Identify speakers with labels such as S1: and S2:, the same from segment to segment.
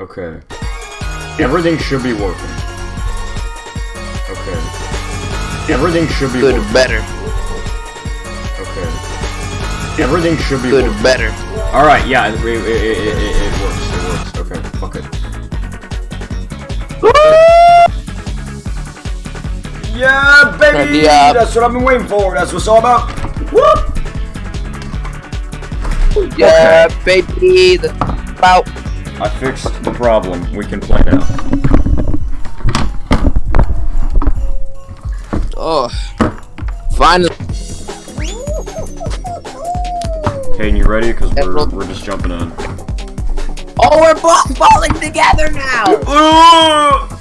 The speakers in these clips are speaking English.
S1: Okay. Everything should be working. Okay. Everything should be
S2: Good,
S1: working.
S2: better.
S1: Okay. Everything should be
S2: Good,
S1: working.
S2: better.
S1: Alright, yeah, it, it, it, it, it, it works. It works. Okay, fuck it. Yeah, baby!
S2: Good job.
S1: That's what I've been waiting for. That's what it's all about. Whoop!
S2: Yeah, baby. The about.
S1: I fixed the problem. We can play now.
S2: Oh, finally.
S1: Hayden, you ready? Because we're, we're just jumping in.
S2: Oh, we're both falling together now.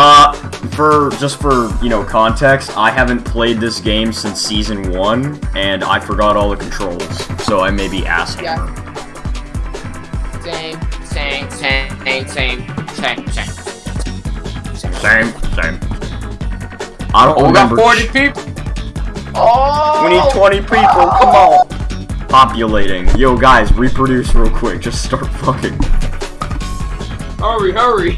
S1: Uh, for just for you know context, I haven't played this game since season one, and I forgot all the controls, so I may be asking.
S2: Yeah. Same, same.
S1: I don't
S2: Oh, we got
S1: remember.
S2: 40 people. Oh.
S1: We need 20 people. Come on. Populating. Yo, guys, reproduce real quick. Just start fucking.
S2: Hurry, hurry.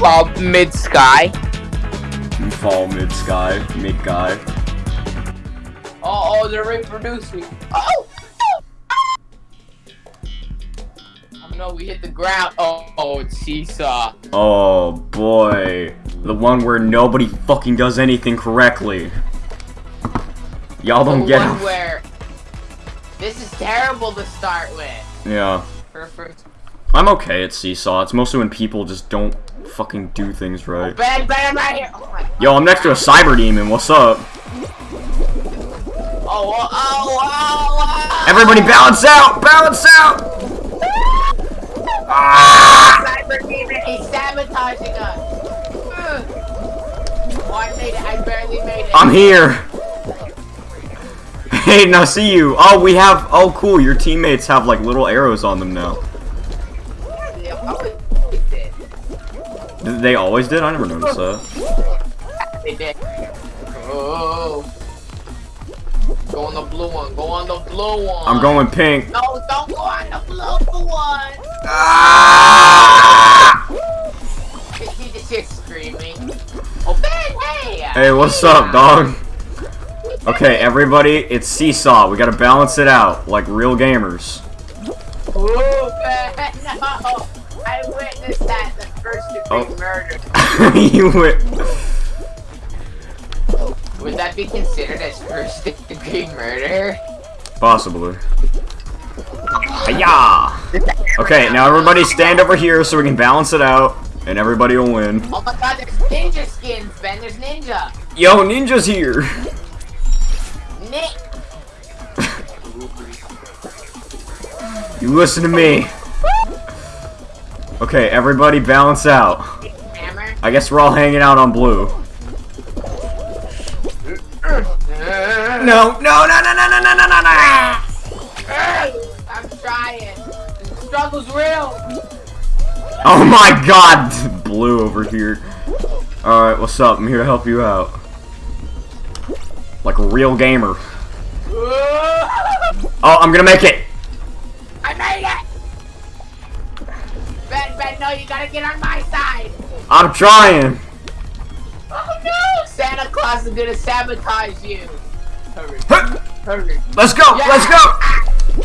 S2: Well, mid sky.
S1: You fall mid sky, mid guy.
S2: Oh, oh, they're reproducing. Oh. Oh no, we hit the ground. Oh, oh, it's seesaw.
S1: Oh boy, the one where nobody fucking does anything correctly. Y'all don't
S2: the
S1: get
S2: one
S1: it.
S2: where this is terrible to start with.
S1: Yeah.
S2: First,
S1: I'm okay at Seesaw. It's mostly when people just don't fucking do things right.
S2: bad, bad, right here. Oh my.
S1: Yo, I'm next to a cyber demon. What's up?
S2: Oh, oh, oh, oh, oh.
S1: Everybody balance out! Balance out!
S2: Cyber demon, he's sabotaging us. Oh, I made it. I barely made it.
S1: I'm here. Hey, now see you. Oh, we have. Oh, cool. Your teammates have like little arrows on them now.
S2: They always did.
S1: They always did. I never noticed that.
S2: They did. Oh. Go on the blue one. Go on the blue one.
S1: I'm going pink.
S2: No, don't go on the blue one.
S1: Ah!
S2: He just hears screaming. Oh, Ben, hey!
S1: Hey, what's up, dog? Okay, everybody, it's Seesaw. We gotta balance it out like real gamers.
S2: Oh, Ben, no! I witnessed that the first degree
S1: Oh.
S2: murder.
S1: you went.
S2: Would that be considered as first degree murder?
S1: Possibly. Hiya! Okay, now everybody stand over here so we can balance it out, and everybody will win.
S2: Oh my god, there's ninja skins, Ben. There's ninja.
S1: Yo, Ninja's here!
S2: Nick.
S1: You listen to me. Okay, everybody balance out. I guess we're all hanging out on blue. No, no, no, no, no, no, no, no, no, no!
S2: I'm trying. The struggle's real.
S1: Oh my god! Blue over here. Alright, what's up? I'm here to help you out. Like a real gamer. Oh, I'm gonna make it!
S2: I made it! Ben, Ben, no, you gotta get on my side!
S1: I'm trying!
S2: Oh no! Santa Claus is gonna sabotage you! Hurry, hurry.
S1: Let's go!
S2: Yeah.
S1: Let's go!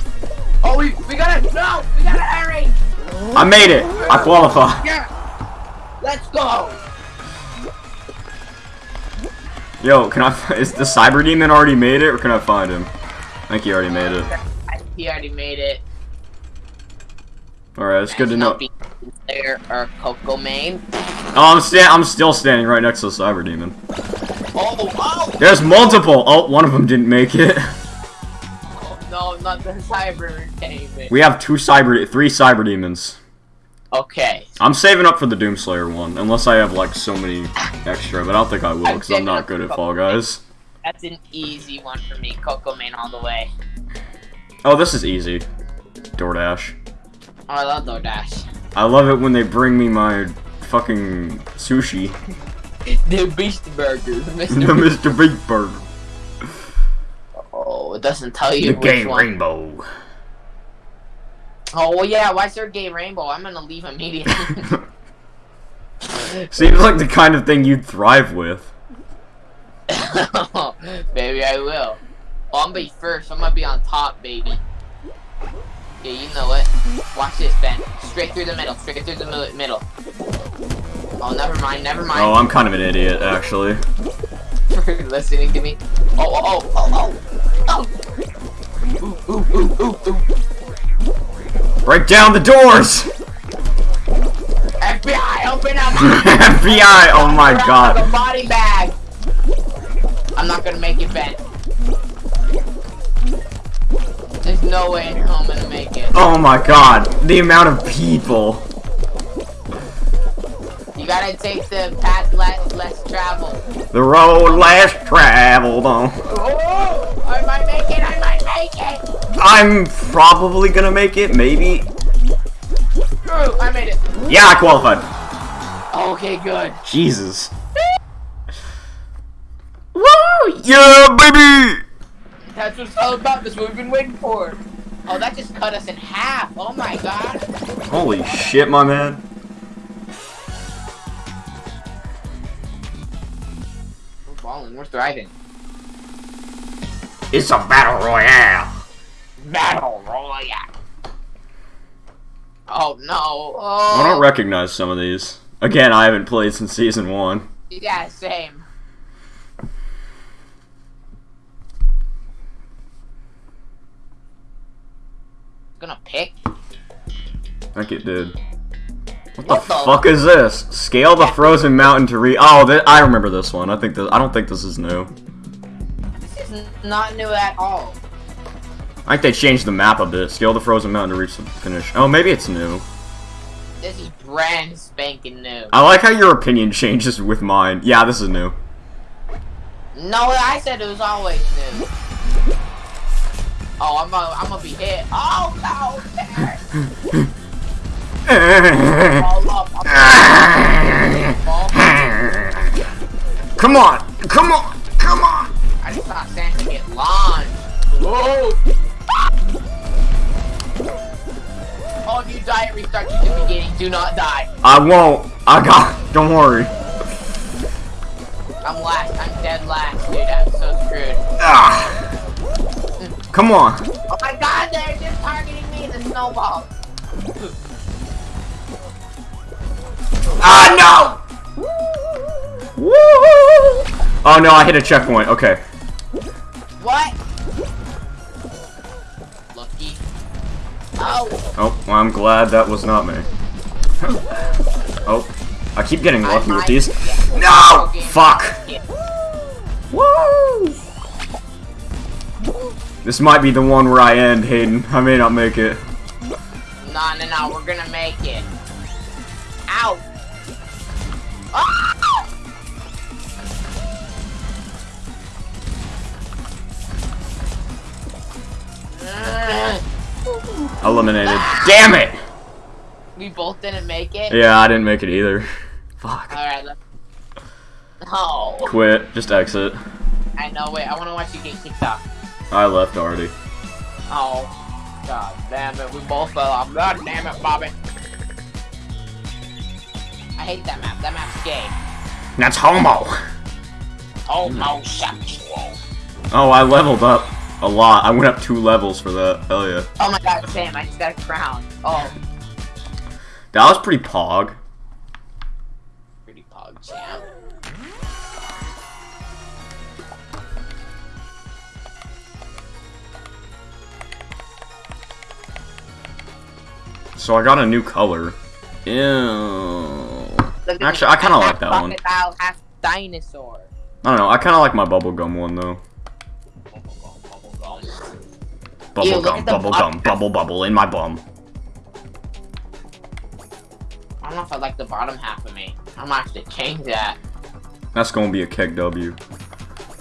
S2: Oh, we, we gotta, no! We gotta hurry!
S1: I made it! I qualify.
S2: Yeah! Let's go!
S1: Yo, can I? fi- Is the Cyber Demon already made it, or can I find him? I think he already made it.
S2: He already made it.
S1: Alright, it's good to know.
S2: There are Coco Main.
S1: Oh, I'm sta- I'm still standing right next to the Cyber Demon.
S2: Oh, oh!
S1: There's multiple! Oh, one of them didn't make it.
S2: oh no, not the Cyber Entertainment.
S1: We have two Cyber- three Cyber Demons.
S2: Okay.
S1: I'm saving up for the Doomslayer one, unless I have like so many extra, but I don't think I will, because I'm not good at Fall Guys.
S2: That's an easy one for me. Coco Main all the way.
S1: Oh, this is easy. DoorDash.
S2: Oh, I love DoorDash.
S1: I love it when they bring me my fucking sushi.
S2: The Beast Burger.
S1: the
S2: Mr.
S1: Mr. Big Burger.
S2: oh, it doesn't tell you
S1: The
S2: which
S1: Game
S2: one.
S1: Rainbow.
S2: Oh yeah. Why Sir Gay Rainbow? I'm gonna leave immediately.
S1: Seems like the kind of thing you'd thrive with.
S2: baby, I will. Oh, I'm gonna be first. I'm gonna be on top, baby. Yeah, you know it. Watch this, Ben. Straight through the middle. Straight through the mi- middle. Oh, never mind. Never mind.
S1: Oh, I'm kind of an idiot, actually.
S2: for listening to me. Oh, oh, oh, oh, oh. Ooh, ooh, ooh, ooh, ooh.
S1: Break down the doors!
S2: FBI, open up!
S1: FBI, oh my god.
S2: The body bag. I'm not gonna make it, Ben. There's no way in hell I'm gonna make it.
S1: Oh my god. The amount of people.
S2: You gotta take the path less, less traveled.
S1: The road less traveled on.
S2: Oh, I might make it. I might make it.
S1: I'm probably gonna make it, maybe.
S2: Ooh, I made it.
S1: Yeah, I qualified.
S2: Okay, good.
S1: Jesus. Woo! Yeah, baby!
S2: That's what's all about. That's what we've been waiting for. Oh, that just cut us in half. Oh my god.
S1: Holy shit, my man.
S2: We're balling. We're thriving.
S1: It's a battle royale.
S2: Battle Royale. Oh no.
S1: I don't
S2: Oh.
S1: recognize some of these. Again, I haven't played since season one.
S2: yeah, same. Gonna pick.
S1: I think it did. What,
S2: What
S1: the,
S2: the-
S1: fuck is this? Scale the frozen mountain to re- Oh, th I remember this one. I think that I don't think this is new.
S2: This is not new at all.
S1: I think they changed the map a bit. Scale the frozen mountain to reach the finish. Oh, maybe it's new.
S2: This is brand spanking new.
S1: I like how your opinion changes with mine. Yeah, this is new.
S2: No, I said it was always new. Oh, I'm gonna, I'm gonna be hit. Oh no! there. Fall up. I'm fall.
S1: come on! Come on! Come on!
S2: I just saw Santa get launched. Whoa! Oh, if you die, it restarts to the beginning. Do not die.
S1: I won't. I got. Don't worry.
S2: I'm last. I'm dead last, dude. I'm so screwed.
S1: Ah. Come on.
S2: Oh my god, they're just targeting me, the snowball.
S1: Ah no! Woo! Oh no, I hit a checkpoint. Okay.
S2: What? Lucky. Oh,
S1: Oh, well, I'm glad that was not me. oh, I keep getting lucky with these. No! Fuck!
S2: Yeah.
S1: Woo! This might be the one where I end, Hayden. I may not make it.
S2: No, no, no, we're gonna make it. Ow! Ah!
S1: Eliminated. Damn it!
S2: We both didn't make it?
S1: Yeah, I didn't make it either. Fuck.
S2: Alright, let's... No.
S1: Quit. Just exit.
S2: I know, wait, I wanna watch you get kicked off.
S1: I left already.
S2: Oh. God damn it, we both fell off. God damn it, Bobby. I hate that map. That map's gay.
S1: That's homo!
S2: Homosexual.
S1: Oh, I leveled up a lot. I went up two levels for that. Hell yeah.
S2: Oh my god, Sam, I just got a crown. Oh,
S1: That was pretty pog.
S2: pretty pog, Sam.
S1: So I got a new color. Ew. Actually. I kinda like that one.
S2: half dinosaur.
S1: I don't know. I kind of like my bubblegum one though. Bubble
S2: gum, the bottom.
S1: bubble bubble in my bum.
S2: I don't know if I like the bottom half of me. I'm gonna have to change that.
S1: That's gonna be a keg W.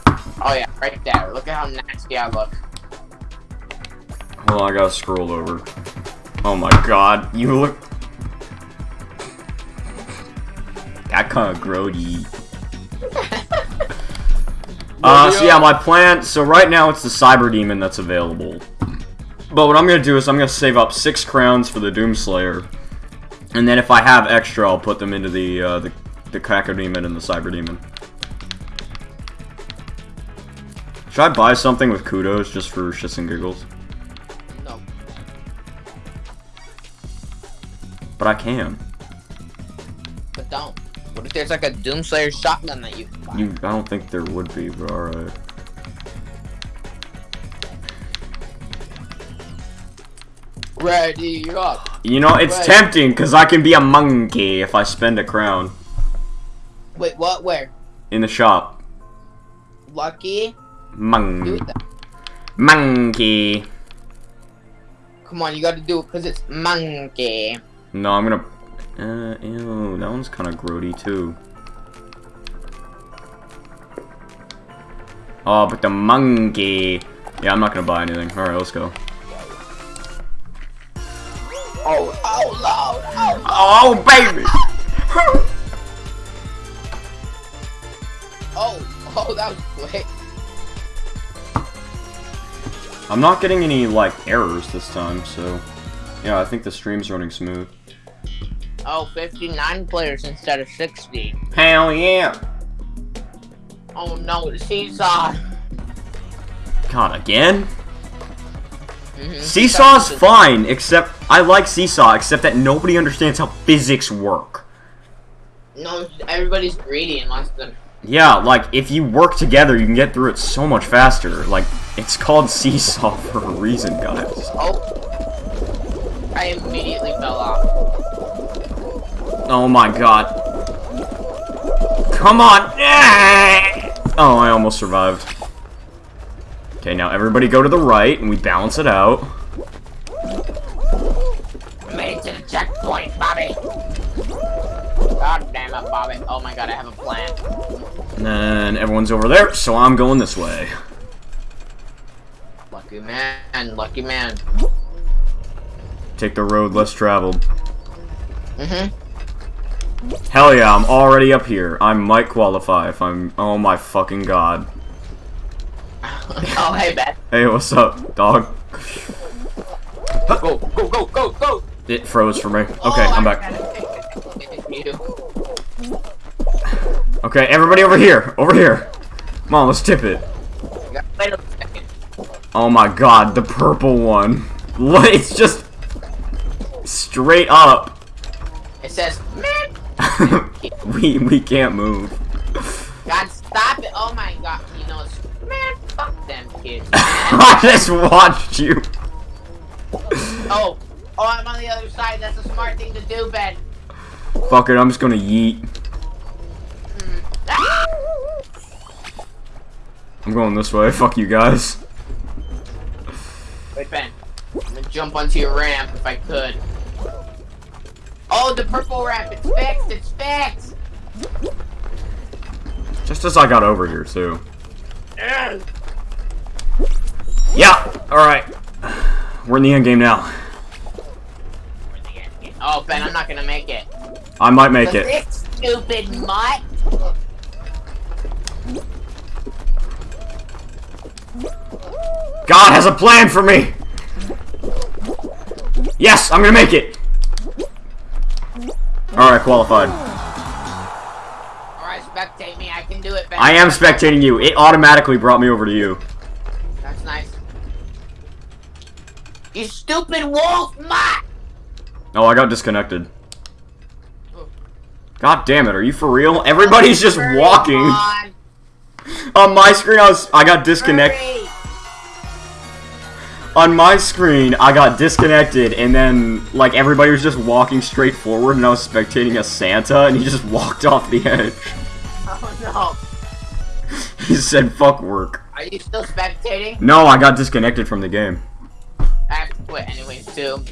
S2: Oh yeah, right there. Look at how nasty I look.
S1: Well, I gotta scroll over. Oh my god, you look. That kind of grody. Uh, so yeah, my plan. So right now it's the Cyber Demon that's available. But what I'm gonna do is I'm gonna save up six crowns for the Doomslayer, and then if I have extra, I'll put them into the uh, the the Cacodemon and the Cyber Demon. Should I buy something with kudos just for shits and giggles? But I can.
S2: But don't. What if there's like a Doomslayer shotgun that you can buy?
S1: You, I don't think there would be, but alright.
S2: Ready up.
S1: You know, it's
S2: Right.
S1: tempting because I can be a monkey if I spend a crown
S2: Wait, what? Where?
S1: in the shop.
S2: Lucky?
S1: Monkey. Monkey.
S2: Come on, you gotta do it because it's monkey.
S1: No, I'm gonna. Uh, ew, that one's kind of grody too. Oh, but the monkey. Yeah, I'm not gonna buy anything. All right, let's go.
S2: Oh, oh, Lord. Oh,
S1: Oh, baby.
S2: oh, oh, that was quick.
S1: I'm not getting any like errors this time, so yeah, I think the stream's running smooth.
S2: Oh, 59 players instead of 60.
S1: Hell yeah!
S2: Oh no, the seesaw.
S1: God, again?
S2: Mhm.
S1: Seesaw's fine, except I like Seesaw, except that nobody understands how physics work.
S2: No, everybody's greedy and wants to.
S1: Yeah, like if you work together, you can get through it so much faster. Like it's called Seesaw for a reason, guys.
S2: Oh. I immediately fell off.
S1: Oh my god. Come on! Oh, I almost survived. Okay, now everybody go to the right, and we balance it out.
S2: Made it to the checkpoint, Bobby. God damn it, Bobby. Oh my god, I have a plan.
S1: And then everyone's over there, so I'm going this way.
S2: Lucky man, lucky man.
S1: Take the road less traveled.
S2: Mm-hmm.
S1: Hell yeah, I'm already up here. I might qualify if I'm... Oh my fucking god.
S2: oh, hey, Beth.
S1: Hey, what's up, dog?
S2: Go, go, go, go, go.
S1: It froze for me. Oh, okay,
S2: Oh,
S1: I'm back.
S2: gotta hit you.
S1: Okay, everybody over here. Over here. Come on, let's tip it.
S2: Wait a second.
S1: Oh my god, the purple one. What? It's just straight up.
S2: It says.
S1: we we can't move.
S2: God, stop it. Oh my god. You know, man, fuck them kids.
S1: I just watched you.
S2: oh, oh, I'm on the other side. That's a smart thing to do, Ben.
S1: Fuck it, I'm just gonna yeet. I'm going this way. Fuck you guys.
S2: Wait, Ben. I'm gonna jump onto your ramp if I could. Oh, the purple ramp. It's fixed. It's fixed.
S1: Just as I got over here too.
S2: Ugh.
S1: Yeah. All right. We're in the end game now.
S2: Oh, Ben, I'm not gonna make it.
S1: I might make it.
S2: This stupid mutt.
S1: God has a plan for me. Yes, I'm gonna make it. All right, qualified.
S2: Alright, spectate me. I can do it, Ben.
S1: I am spectating you. It automatically brought me over to you.
S2: That's nice. You stupid wolf mutt!
S1: Oh, I got disconnected. Oh. God damn it, are you for real? Everybody's just walking.
S2: on,
S1: On my screen, I was I got disconnected. On my screen, I got disconnected, and then like everybody was just walking straight forward, and I was spectating a Santa, and he just walked off the edge.
S2: Oh no.
S1: He said, "Fuck work."
S2: Are you still spectating?
S1: No, I got disconnected from the game.
S2: I have to quit anyways, too.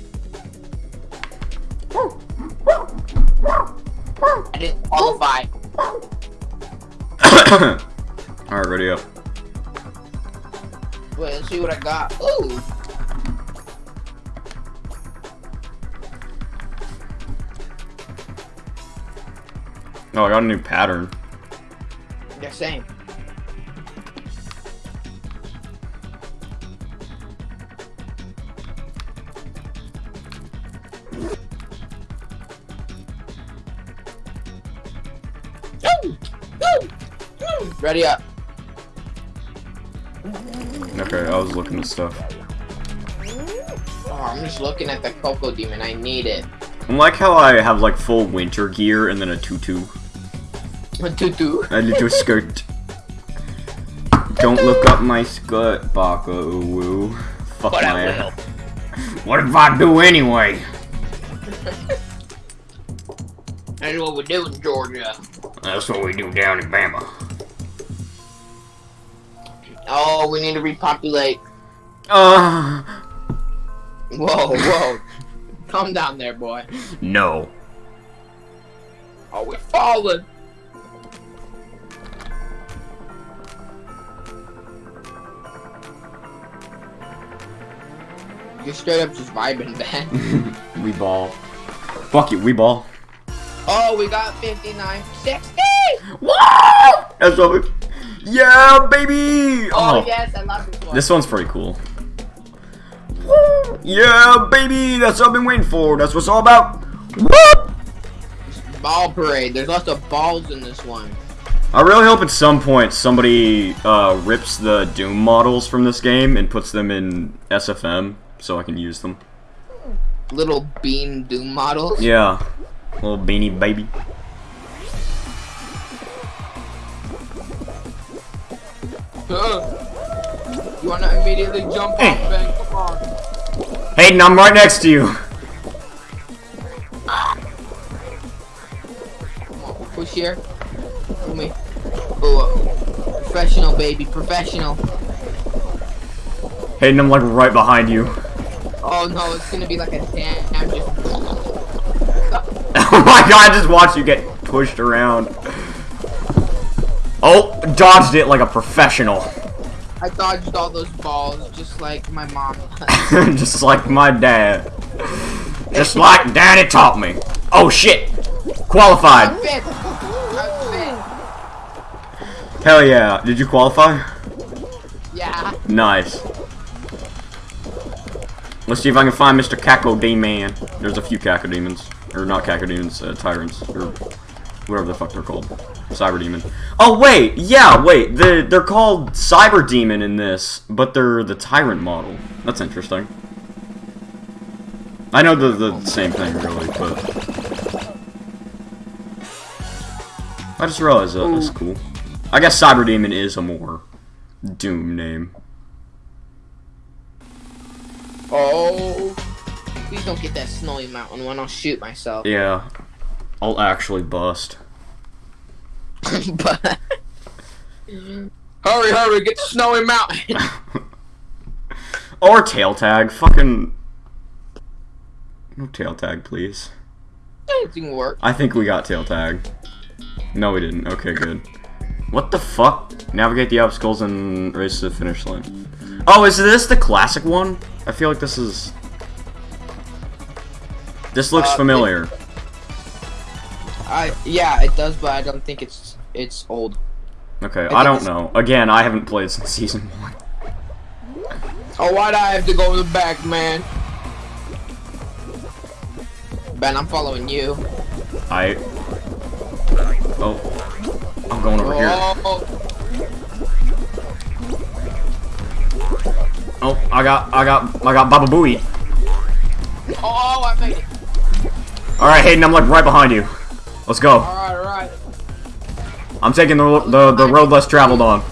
S2: I didn't qualify.
S1: Alright, ready up.
S2: But see what I got. Ooh.
S1: Oh, I got a new pattern.
S2: Yeah, same. Ready up.
S1: Okay, I was looking at stuff.
S2: Oh, I'm just looking at the Coco Demon. I need it.
S1: I like how I have like full winter gear and then a tutu.
S2: A tutu.
S1: A little skirt. Don't look up my skirt, Baka Uwu. Fuck
S2: But
S1: my
S2: will.
S1: What if I do anyway?
S2: That's what we do in Georgia.
S1: That's what we do down in Bama.
S2: Oh, we need to repopulate.
S1: Uh,
S2: Whoa, whoa. Calm down there, boy.
S1: no.
S2: Oh, we're falling. You're straight up just vibing, man.
S1: we ball. Fuck you, we ball.
S2: Oh, we got 59, 60!
S1: What? That's what we. Yeah, baby!
S2: Oh, yes, I love this one.
S1: This one's pretty cool. Woo! Yeah, baby! That's what I've been waiting for. That's what it's all about. Whoop!
S2: Ball parade. There's lots of balls in this one.
S1: I really hope at some point somebody uh, rips the Doom models from this game and puts them in SFM so I can use them.
S2: Little bean doom models.
S1: Yeah. Little beanie baby.
S2: You wanna immediately jump
S1: Eh.
S2: off, Ben? Come on.
S1: Hayden, I'm right next to you.
S2: Come on, push here. Pull me. Oh, uh, professional, baby, professional.
S1: Hayden, I'm like right behind you.
S2: Oh no, it's gonna be like a damn just.
S1: Oh my god, I just watched you get pushed around. Oh, dodged it like a professional.
S2: I dodged all those balls just like my mom.
S1: just like my dad. Just like daddy taught me. Oh shit. Qualified.
S2: Fifth. I'm
S1: Hell yeah. Did you qualify?
S2: Yeah.
S1: Nice. Let's see if I can find Mr. Caco Man. There's a few Caco Demons. Or not Caco Demons, uh, Tyrants. Or whatever the fuck they're called. Cyber Demon. Oh, wait! Yeah, wait. The, they're called Cyber Demon in this, but they're the Tyrant model. That's interesting. I know they're the same thing, really, but... I just realized that. That's cool. I guess Cyber Demon is a more Doom name.
S2: Oh. Please don't get that snowy mountain one. I'll shoot myself.
S1: Yeah. I'll actually bust.
S2: but. hurry, hurry, get the snowy mountain.
S1: or tail tag. Fucking. No tail tag, please.
S2: Anything work.
S1: I think we got tail tag. No, we didn't. Okay, good. What the fuck? Navigate the obstacles and race to the finish line. Oh, is this the classic one? I feel like this is. This looks
S2: Uh,
S1: familiar.
S2: I yeah, it does, but I don't think it's it's old.
S1: Okay,
S2: think
S1: I don't know. Again, I haven't played since season one.
S2: Oh, why'd I have to go in the back, man? Ben, I'm following you.
S1: I. Oh. I'm going over here.
S2: Oh,
S1: Oh, I got, I got, I got Baba Booey.
S2: oh, I made it.
S1: All right, Hayden, I'm like right behind you. Let's go.
S2: All right, all right.
S1: I'm taking the the, the road less traveled on.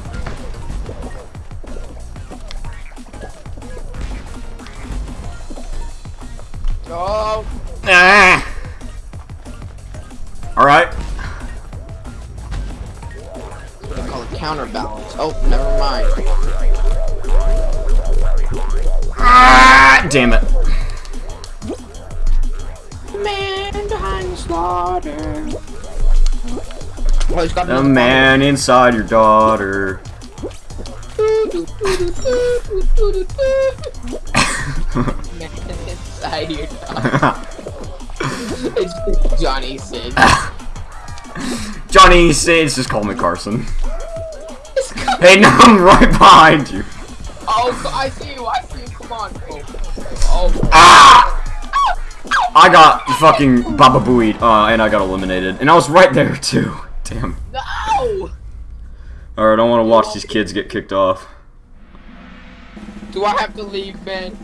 S1: Inside your daughter.
S2: Inside your. It's Johnny Sid.
S1: Johnny says, just call me Carson. Hayden, I'm right behind you.
S2: Oh, I see you. I see you. Come on. Oh, oh.
S1: Ah! I got fucking Baba Booey, uh, and I got eliminated. And I was right there, too. Damn. Alright, I don't want to watch these kids get kicked off.
S2: Do I have to leave, Ben?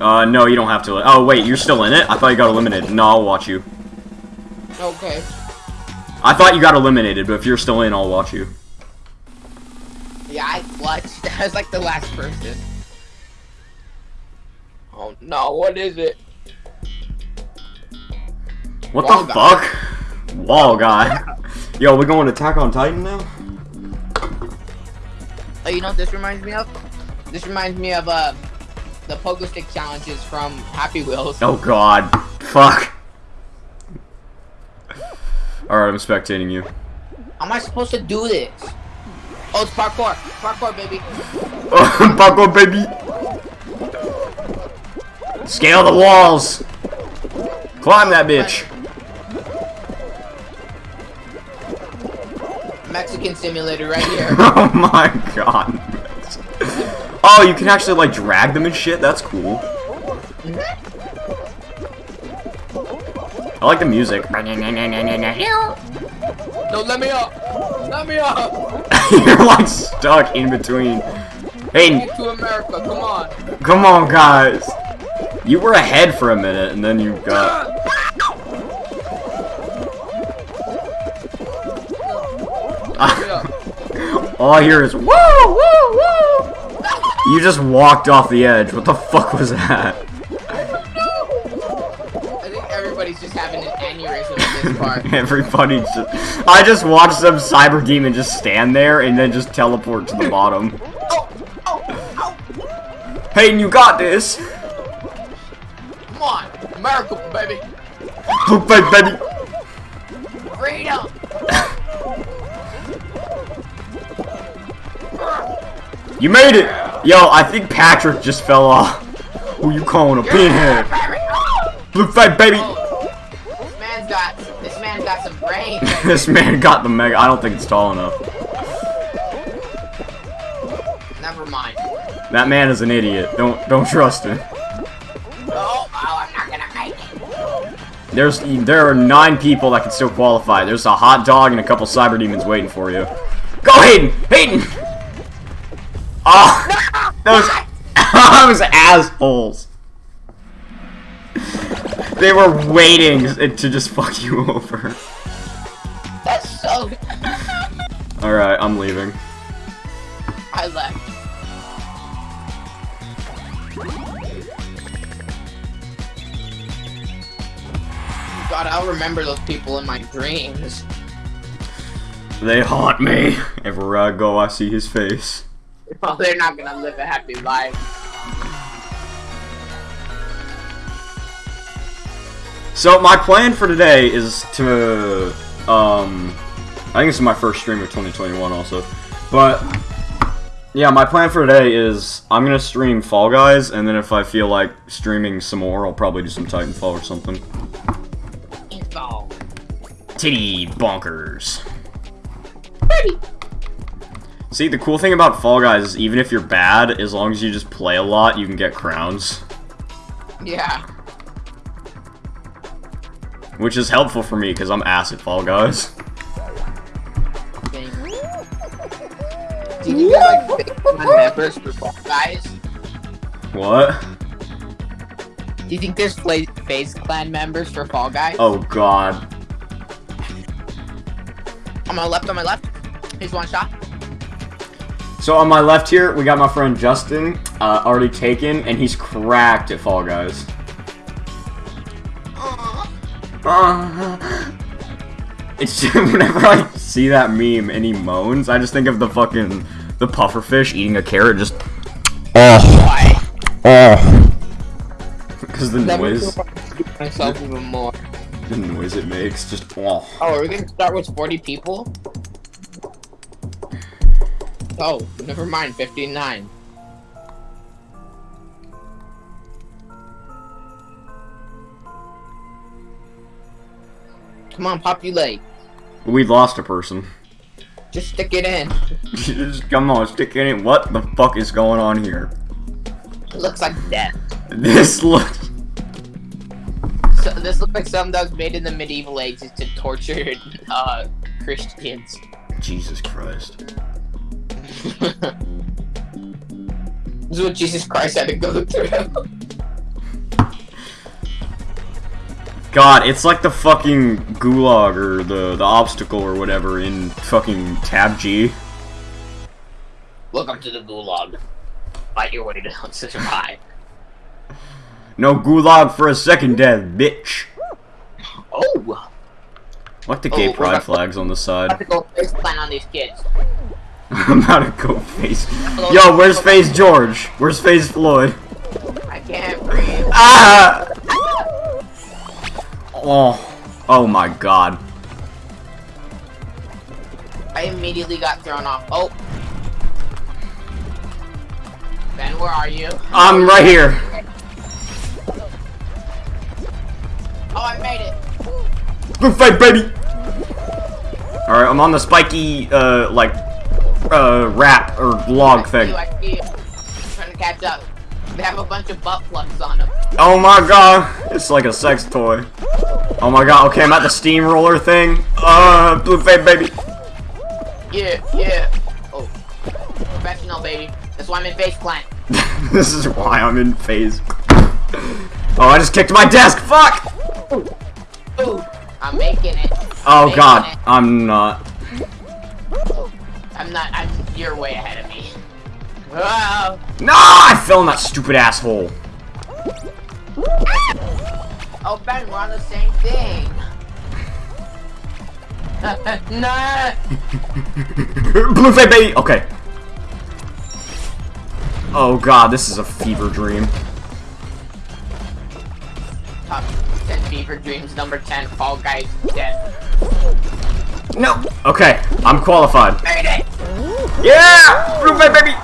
S1: Uh, no, you don't have to. Oh, wait, you're still in it? I thought you got eliminated. No, I'll watch you.
S2: Okay.
S1: I thought you got eliminated, but if you're still in, I'll watch you.
S2: Yeah, I clutched. I was like the last person. Oh no, what is it?
S1: What
S2: Wall
S1: the
S2: guy.
S1: fuck? Wall guy. Yo, we going to Attack on Titan now?
S2: Oh, you know what this reminds me of? This reminds me of uh, the pogo stick challenges from Happy Wheels.
S1: Oh god. Fuck. Alright, I'm spectating you.
S2: How am I supposed to do this? Oh, it's parkour. Parkour, baby.
S1: Buckle, baby. Scale the walls. Climb that bitch.
S2: Mexican simulator right here.
S1: oh my god. Oh, you can actually like drag them and shit. That's cool. I like the music.
S2: no, let me up. Let me up.
S1: You're like stuck in between. Hey,
S2: Get to America. Come on.
S1: come on, guys. You were ahead for a minute, and then you got.
S2: Ah!
S1: All I hear is woo, woo, woo. You just walked off the edge. What the fuck was that?
S2: I think everybody's just having an aneurysm at this part.
S1: Everybody just. I just watched some cyber demon just stand there and then just teleport to the bottom.
S2: oh, oh, oh.
S1: Hayden, you got this.
S2: Come on. America, baby.
S1: Poop baby, baby.
S2: Freedom.
S1: You made it. Yo, I think Patrick just fell off. Who you calling a pinhead? Blue fight, baby.
S2: This man's got this man's got some brains.
S1: this man got the mega. I don't think it's tall enough.
S2: Never mind.
S1: That man is an idiot. Don't don't trust him.
S2: Oh, oh, I'm not gonna make it.
S1: There's there are nine people that can still qualify. There's a hot dog and a couple cyber demons waiting for you. Go, Hayden! Hayden! Oh, those those assholes. They were waiting to just fuck you over.
S2: That's so.
S1: All right, I'm leaving.
S2: I left. God, I'll remember those people in my dreams.
S1: They haunt me. Everywhere I go, I see his face.
S2: Well, they're not gonna live a happy life.
S1: So my plan for today is to, um, I think this is my first stream of 2021 also, but yeah, my plan for today is I'm gonna stream Fall Guys, and then if I feel like streaming some more, I'll probably do some Titanfall or something.
S2: Info.
S1: Titty bonkers. See, the cool thing about Fall Guys is even if you're bad, as long as you just play a lot, you can get crowns.
S2: Yeah.
S1: Which is helpful for me, because I'm ass at Fall Guys.
S2: Do you think there's like members for Fall Guys?
S1: What?
S2: Do you think there's FaZe Clan members for Fall Guys?
S1: Oh god.
S2: On my left, on my left. Here's one shot.
S1: So on my left here, we got my friend Justin, uh, already taken, and he's cracked at Fall Guys. Uh, it's just, whenever I see that meme and he moans, I just think of the fucking the pufferfish eating a carrot, just
S2: Why?
S1: oh, because the
S2: That
S1: noise,
S2: me want to myself even more.
S1: the noise it makes, just oh.
S2: Oh, are we gonna start with 40 people? Oh, never mind, 59. Come on, populate.
S1: We lost a person.
S2: Just stick it in.
S1: just come on, stick it in. What the fuck is going on here?
S2: It looks like death.
S1: This looks.
S2: So, this looks like something that was made in the medieval ages to torture uh, Christians.
S1: Jesus Christ.
S2: This is what Jesus Christ had to go through.
S1: God, it's like the fucking gulag or the, the obstacle or whatever in fucking Tab G.
S2: Welcome to the gulag. Fight your way down to survive.
S1: No gulag for a second death, bitch.
S2: Oh!
S1: I Like the gay
S2: Oh,
S1: pride flags on the
S2: I
S1: side.
S2: have to go face plant on these kids.
S1: I'm about to go face. Yo, where's Face George? Where's Face Floyd?
S2: I can't breathe.
S1: Ah! Oh, oh my God.
S2: I immediately got thrown off. Oh. Ben, where are you?
S1: I'm right here.
S2: Oh, I made it.
S1: Good fight, baby. All right, I'm on the spiky, uh, like, uh, wrap or log
S2: I
S1: thing.
S2: you, I see you. I'm trying to catch up. They have a bunch of butt plugs on them.
S1: Oh my god, it's like a sex toy. Oh my god, okay, I'm at the steamroller thing. Uh, blue face, baby.
S2: Yeah, yeah. Oh. Professional, baby. That's why I'm in face plant.
S1: this is why I'm in phase. Oh, I just kicked my desk. Fuck.
S2: Ooh. I'm making it.
S1: Oh
S2: Making
S1: god,
S2: it.
S1: I'm not.
S2: I'm not. I'm. You're way ahead of me. Oh.
S1: No, I fell in that stupid asshole.
S2: Oh, Ben, we're on the same thing. nah.
S1: blue face, baby. Okay. Oh god, this is a fever dream.
S2: Top 10 fever dreams. Number 10. Fall Guys dead.
S1: No. Okay, I'm qualified.
S2: Made it.
S1: Yeah, blue face, baby.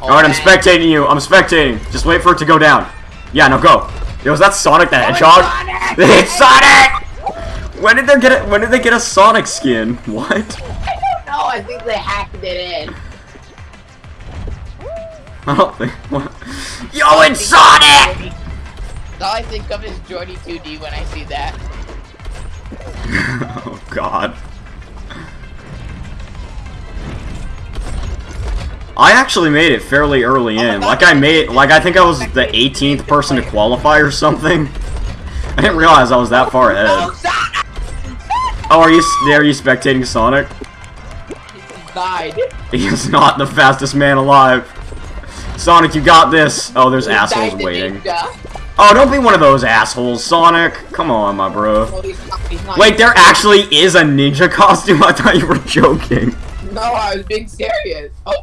S2: Oh,
S1: Alright, I'm spectating you. I'm spectating. Just wait for it to go down. Yeah, no, go. Yo, is that Sonic the
S2: Oh, it's
S1: Hedgehog?
S2: Sonic!
S1: It's Sonic! When did they get it? When did they get a Sonic skin? What?
S2: I don't know. I think they hacked it in.
S1: I don't think. What? Yo, it's Sonic!
S2: All I think of is Jordy 2D when I see that.
S1: oh God. I actually made it fairly early in. Like I made, like I think I was the 18th person to qualify or something. I didn't realize I was that far ahead.
S2: Oh,
S1: Oh, are you? Are you spectating Sonic?
S2: He died.
S1: He is not the fastest man alive. Sonic, you got this. Oh, there's assholes waiting. Oh, don't be one of those assholes, Sonic. Come on, my bro.
S2: No, he's not, he's not.
S1: Wait, there actually is a ninja costume? I thought you were joking.
S2: No, I was being serious. Oh,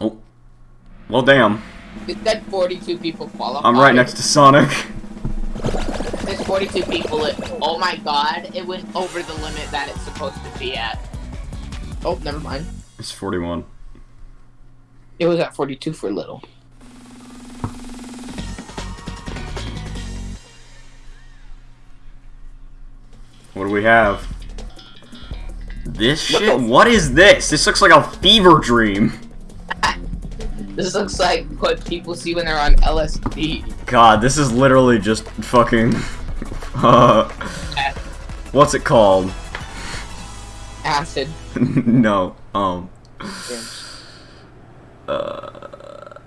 S1: Oh. Well, damn.
S2: it said 42 people qualified.
S1: I'm right next to Sonic.
S2: There's 42 people. It, oh my god, it went over the limit that it's supposed to be at. Oh, never mind.
S1: It's 41.
S2: It was at 42 for a little.
S1: What do we have? This shit? What is this? This looks like a fever dream.
S2: This looks like what people see when they're on LSD.
S1: God, this is literally just fucking. Uh, what's it called?
S2: Acid.
S1: no. Um. Uh,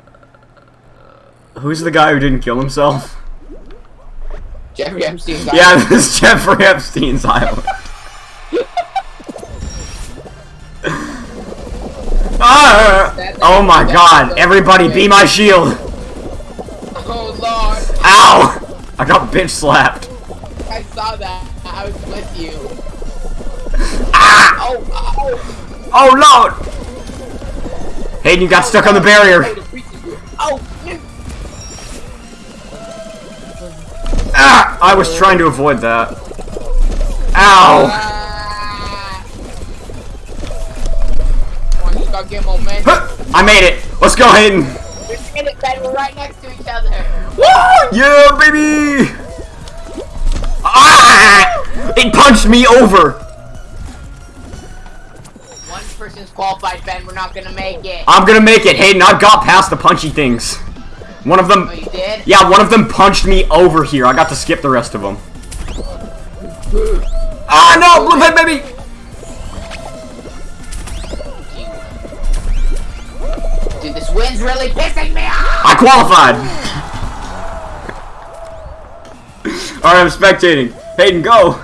S1: who's the guy who didn't kill himself?
S2: Jeffrey Epstein's
S1: Yeah, this is Jeffrey Epstein's island. Ah! oh my god, everybody be my shield!
S2: Oh lord,
S1: Ow! I got bitch slapped.
S2: I saw that. I was with you.
S1: Ah!
S2: Oh, oh.
S1: Oh lord! Hayden, you got stuck on the barrier.
S2: Oh,
S1: Ah! I was trying to avoid that. Ow!
S2: Come on, you gotta get momentum.
S1: Huh, I made it! Let's go, Hayden!
S2: We're in it, Ben. We're right next to each other.
S1: Woo! Yeah, baby! Ah! It punched me over!
S2: One person's qualified, Ben. We're not gonna make it.
S1: I'm gonna make it, Hayden. I've got past the punchy things. One of them.
S2: Oh,
S1: yeah, one of them punched me over here. I got to skip the rest of them. Ah no, blue pit baby!
S2: Dude, this wind's really pissing me off!
S1: I qualified! Alright, I'm spectating. Hayden, go!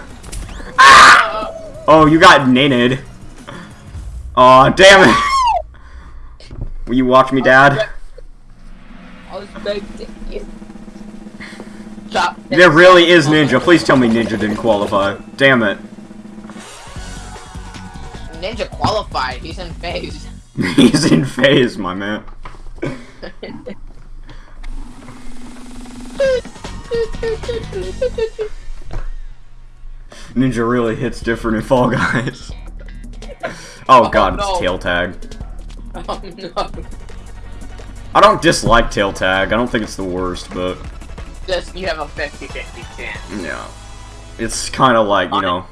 S1: Ah! Oh, you got nated. Aw, oh, damn it! Will you watch me, Dad? There really is Ninja. Please tell me Ninja didn't qualify. Damn it.
S2: Ninja qualified. He's in phase.
S1: He's in phase, my man. Ninja really hits different in Fall Guys. Oh god, oh,
S2: no.
S1: it's tail tag.
S2: oh no.
S1: I don't dislike tail tag. I don't think it's the worst, but
S2: Just you have a 50-50 chance.
S1: yeah. It's kind of like, you know.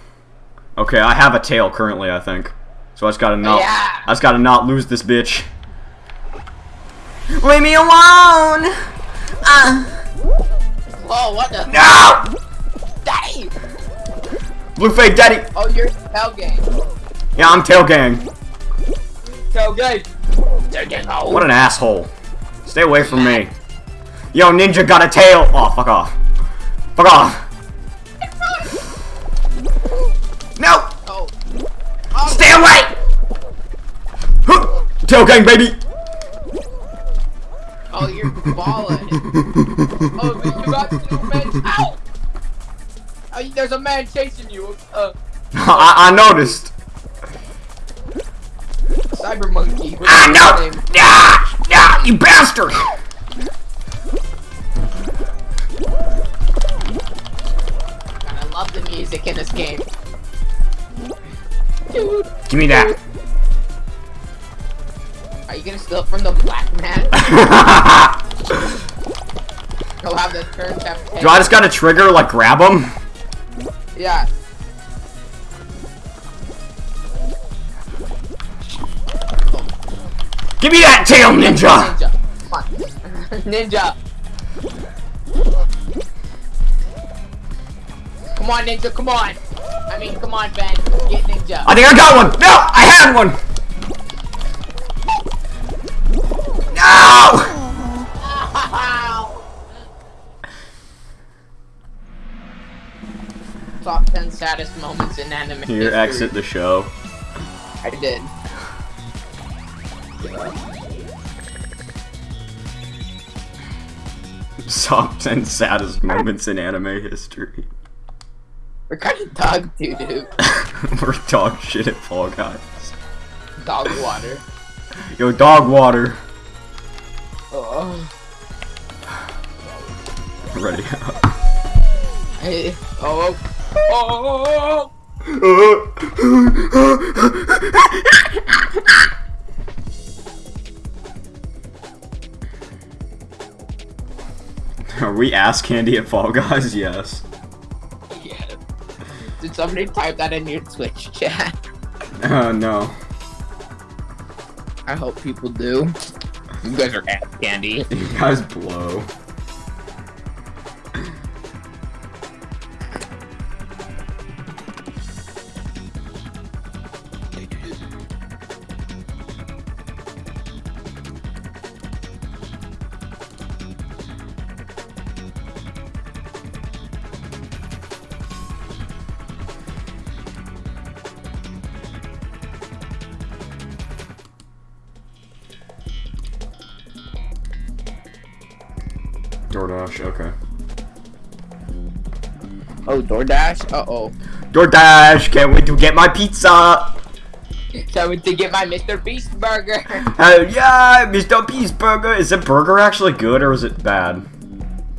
S1: Okay, I have a tail currently, I think. So I just gotta not
S2: Yeah.
S1: I just gotta not lose this bitch. Leave me alone! Uh,
S2: Whoa, what the?
S1: no!
S2: Daddy!
S1: Blue fake daddy!
S2: Oh, you're tailgate.
S1: Yeah, I'm tail gang.
S2: Tailgate. Tailgate. Oh.
S1: What an asshole. Stay away from me. Yo, ninja got a tail! Oh, fuck off. Fuck off. No!
S2: Oh. Oh,
S1: Stay away! Huh. Tail gang, baby!
S2: oh, you're balling. oh, you got men. Ow! Oh, there's a man chasing you. Uh,
S1: I, I noticed.
S2: Cyber Monkey.
S1: Ah, no! Ah, ah, you bastard!
S2: God, I love the music in this game. Dude,
S1: Give me that.
S2: are you gonna steal from the black man? He'll have the turn.
S1: Do I just gotta trigger, like, grab him?
S2: Yeah.
S1: Give me that tail, ninja!
S2: Ninja. Come on. ninja. Come on, ninja. Come on. I mean, come on, Ben. Get ninja.
S1: I think I got one! No! I had one! No!
S2: Top 10 saddest moments in anime.
S1: Here,
S2: history.
S1: exit the show.
S2: I did.
S1: Top 10 saddest moments in anime history.
S2: We're kind of dog doo doo.
S1: We're dog shit at Fall Guys.
S2: Dog water.
S1: Yo, dog water.
S2: Oh.
S1: Ready.
S2: Hey. Oh. Oh. oh. oh, oh, oh.
S1: Are we ass candy at Fall Guys? Yes.
S2: Yeah. Did somebody type that in your Twitch chat?
S1: Uh, no.
S2: I hope people do. You guys are ass candy.
S1: You guys blow. DoorDash?
S2: Uh oh.
S1: DoorDash, can't wait to get my pizza!
S2: Can't wait to get my Mr. Beast burger.
S1: Hell yeah, Mr. Beast Burger! Is the burger actually good or is it bad?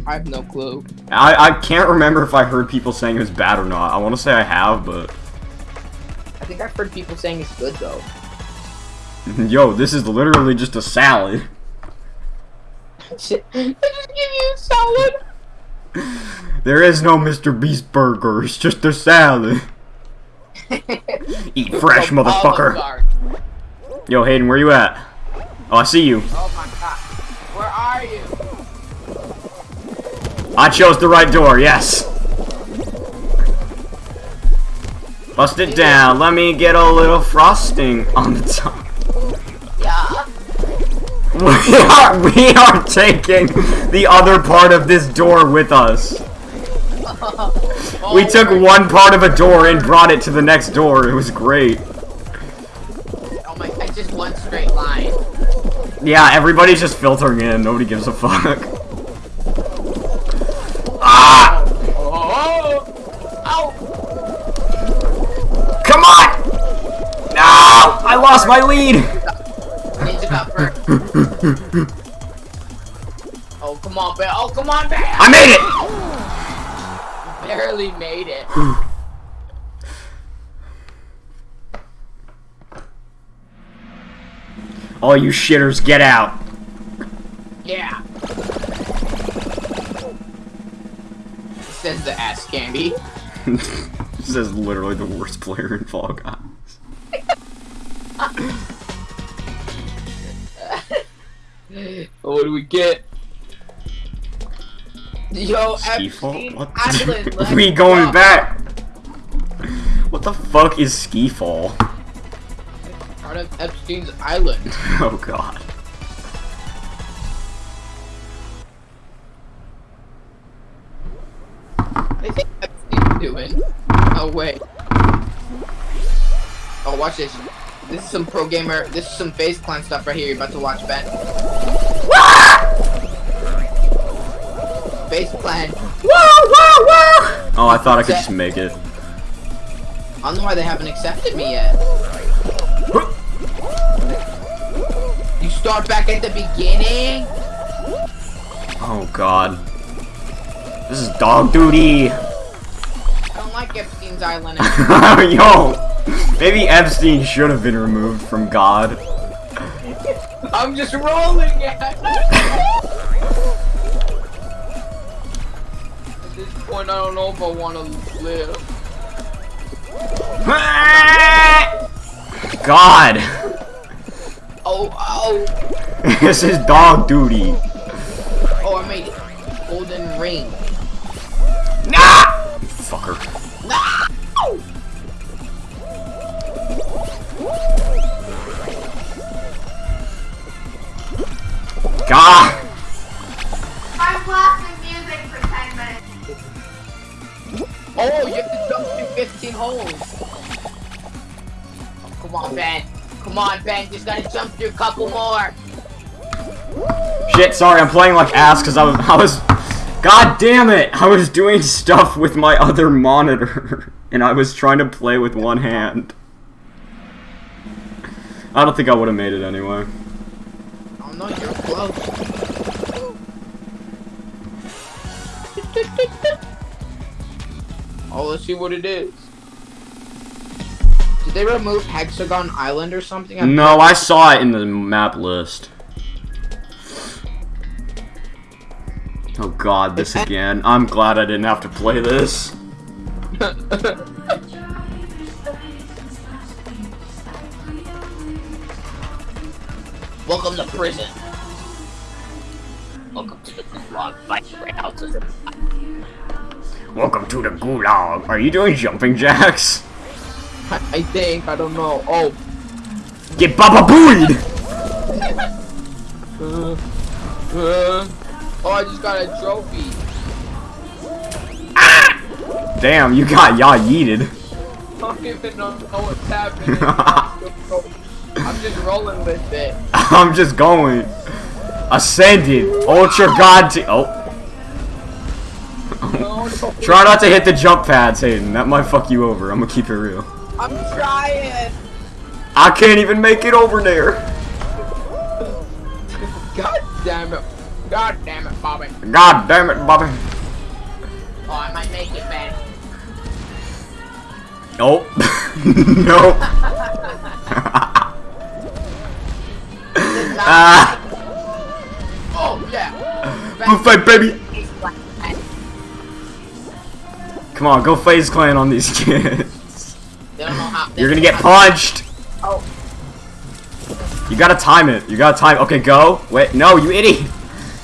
S2: I have no clue.
S1: I, I can't remember if I heard people saying it was bad or not. I want to say I have, but...
S2: I think I've heard people saying it's good though.
S1: Yo, this is literally just a salad.
S2: Shit. They just give you a salad.
S1: There is no Mr. Beast Burger, it's just a salad. Eat fresh, motherfucker. Yo, Hayden, where you at? Oh, I see you.
S2: Oh my god. Where are you?
S1: I chose the right door, yes. Bust it down. Let me get a little frosting on the top.
S2: Yeah.
S1: We are, we are taking the other part of this door with us. We
S2: Oh
S1: took one part of a door and brought it to the next door. It was great.
S2: Oh my, I just one straight line.
S1: Yeah, everybody's just filtering in. Nobody gives a fuck. Ah!
S2: Oh, oh,
S1: Come on! No! I lost my lead!
S2: Oh, come on, Bear. Oh, come on, Bear.
S1: I made it!
S2: Barely made it.
S1: All you shitters, get out.
S2: Yeah. Says the ass candy.
S1: this is literally the worst player in Fall Guys.
S2: what do we get? Yo,
S1: Skiffle?
S2: Epstein
S1: What?
S2: Island.
S1: we going
S2: go.
S1: back. What the fuck is Skiffall?
S2: Part of Epstein's Island.
S1: Oh god.
S2: I think Epstein's doing. Oh wait. Oh, watch this. This is some pro gamer. This is some FaZe Clan stuff right here. You're about to watch, Ben. FaZe Clan.
S1: Whoa, whoa, whoa! Oh, I thought I could just make it.
S2: I don't know why they haven't accepted me yet. You start back at the beginning.
S1: Oh god. This is dog duty.
S2: I don't like Epstein's Island.
S1: Yo! Maybe Epstein should have been removed from God.
S2: I'm just rolling point, I don't know if I want to live.
S1: God!
S2: Oh, oh,
S1: this is dog duty.
S2: oh! I made it. Golden ring.
S1: Nah! Fucker.
S2: No!
S1: God!
S3: I'm blasting
S2: Oh, you have to jump through 15 holes. Oh, come on, Ben. Come on, Ben. Just gotta jump through a couple more.
S1: Shit, sorry, I'm playing like ass because I was, I was, god damn it, I was doing stuff with my other monitor, and I was trying to play with one hand. I don't think I would have made it anyway.
S2: Oh no, you're close. Oh, let's see what it is. Did they remove Hexagon Island or something? I'm-
S1: No, I saw it in the map list. Oh god, this again. I'm glad I didn't have to play this.
S2: Welcome to prison. Welcome to the gulag fight right the
S1: Welcome to the gulag. Are you doing jumping jacks?
S2: I think, I don't know. Oh,
S1: Get baba booed!
S2: uh, uh, oh, I just got a trophy.
S1: Damn, you got ya yeeted.
S2: I don't even know what's happening. I'm just rolling with it.
S1: I'm just going. Ascended. Ultra God. Oh. Try not to hit the jump pads, Hayden. That might fuck you over. I'm gonna keep it real.
S2: I'm trying.
S1: I can't even make it over there.
S2: God damn it. God damn it, Bobby.
S1: God damn it, Bobby.
S2: Oh, I might make it, man.
S1: Nope. nope. ah,
S2: Oh, yeah.
S1: buffet, baby. Come on, go FaZe Clan on these kids.
S2: They don't know how. they
S1: You're gonna get punched.
S2: Oh,
S1: You gotta time it. You gotta time. Okay, go. Wait, no, you idiot.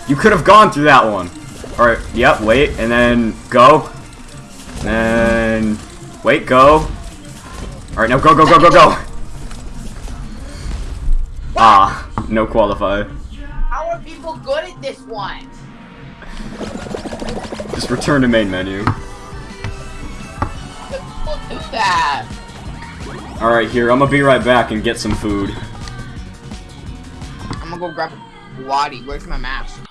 S1: You could have gone through that one. All right. Yep. Wait, and then go. And wait, go. All right, now go, go, go, go, go. Ah, no qualify.
S2: How are people good at this one?
S1: Just return to main menu.
S2: That.
S1: Alright, here, I'm gonna be right back and get some food.
S2: I'm gonna go grab Waddy. Where's my mask?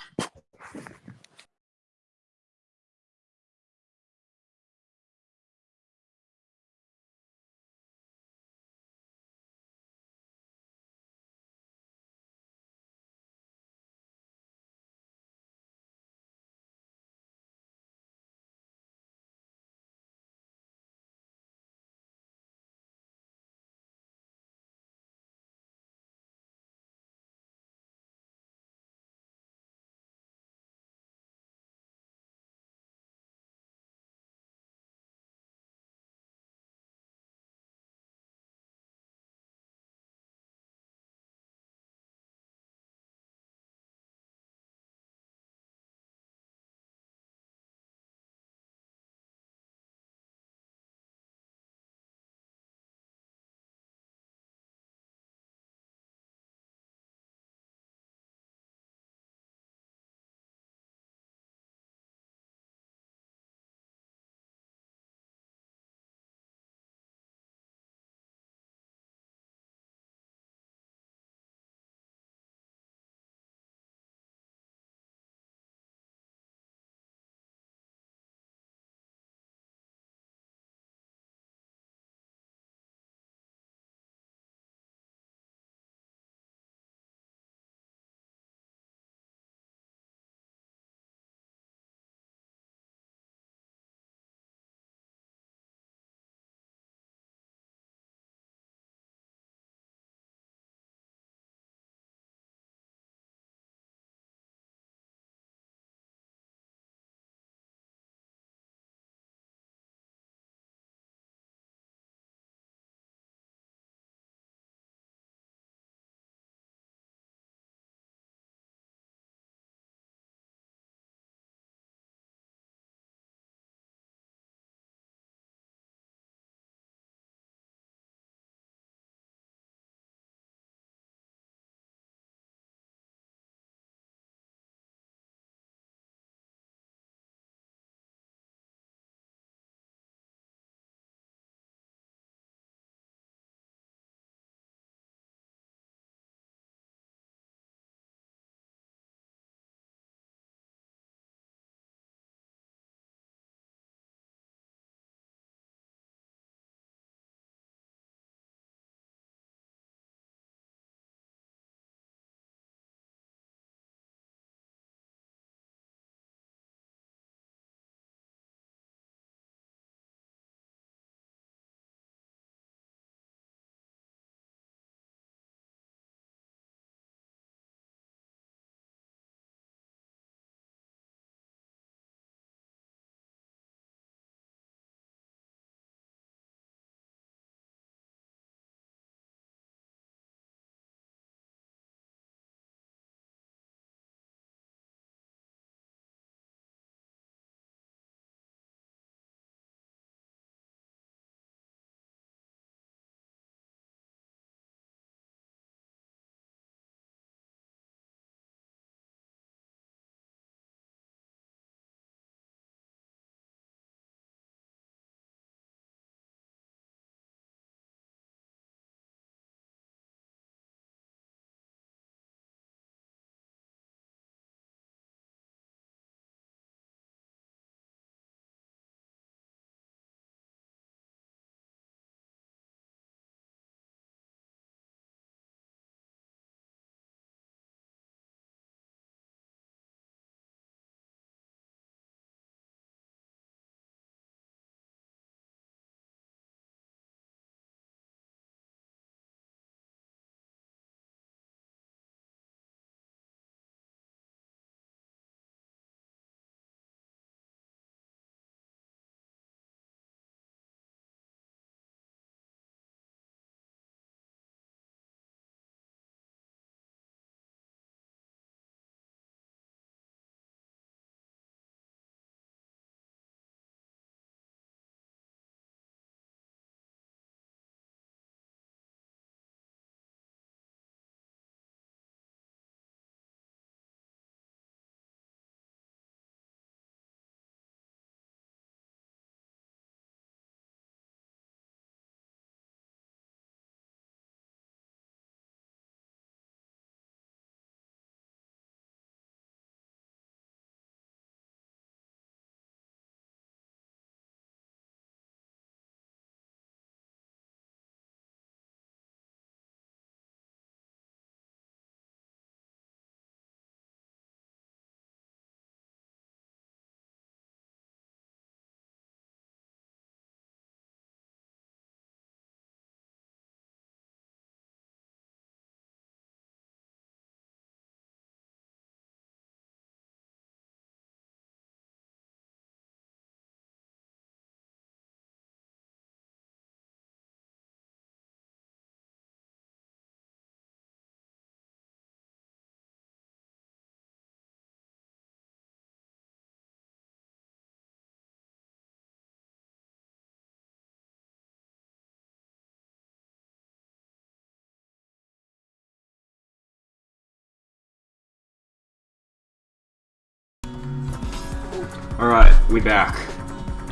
S1: Alright, we back.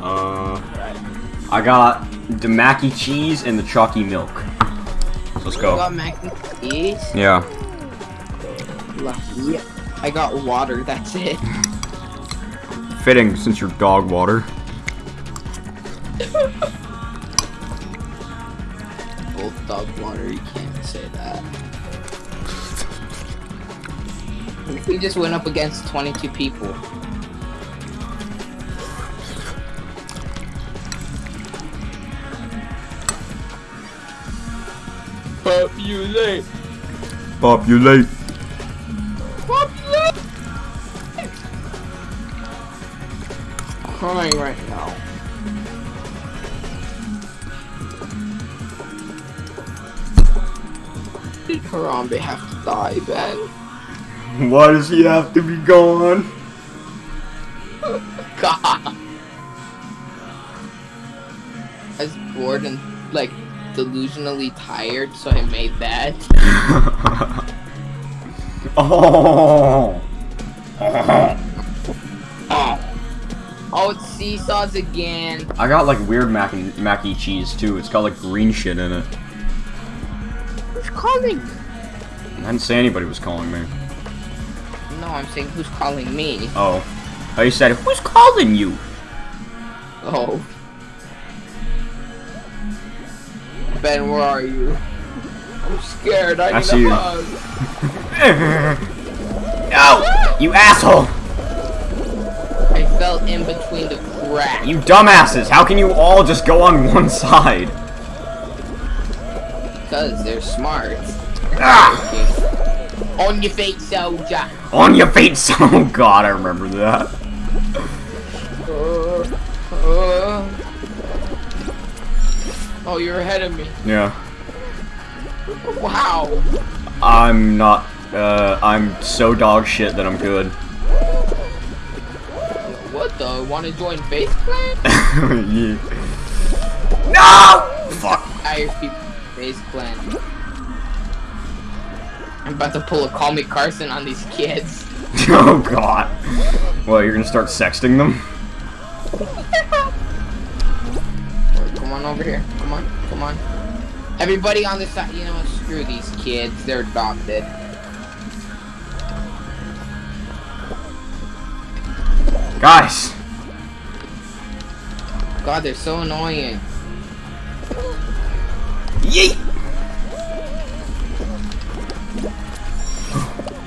S1: Uh, I got the mac and cheese and the chalky milk. So Let's
S2: You
S1: go.
S2: got mac and cheese?
S1: Yeah.
S2: Lucky. I got water, that's it.
S1: Fitting since you're dog water.
S2: Both dog water, you can't say that. We just went up against 22 people. Populate!
S1: Populate.
S2: Populate! Crying right now. Did Harambe have to die, Ben?
S1: Why does he have to be gone?
S2: God. I was bored and like delusionally tired, so I made that.
S1: oh.
S2: Oh, it's seesaws again.
S1: I got like weird mac and mac cheese too. It's got like green shit in it.
S2: Who's calling?
S1: I didn't say anybody was calling me.
S2: No, I'm saying who's calling me.
S1: Oh. Oh, you said, who's calling you?
S2: Oh. Ben, where are you? I'm scared. I,
S1: I
S2: need
S1: see
S2: a
S1: you.
S2: hug.
S1: no! You asshole!
S2: I fell in between the cracks.
S1: You dumbasses! How can you all just go on one side?
S2: Because they're smart.
S1: Ah!
S2: On your feet, soldier.
S1: On your feet! Oh god, I remember that.
S2: Uh, uh. Oh, you're ahead of me.
S1: Yeah.
S2: Wow.
S1: I'm not, uh, I'm so dog shit that I'm good.
S2: What the? Want to join FaZe Clan?
S1: yeah. No! Fuck.
S2: Irish people FaZe Clan. I'm about to pull a CallMeCarson on these kids.
S1: Oh god. Well, you're gonna start sexting them?
S2: Come on over here. Come on. Come on. Everybody on this side, you know what? Screw these kids. They're adopted.
S1: Guys!
S2: God, they're so annoying.
S1: Yeet!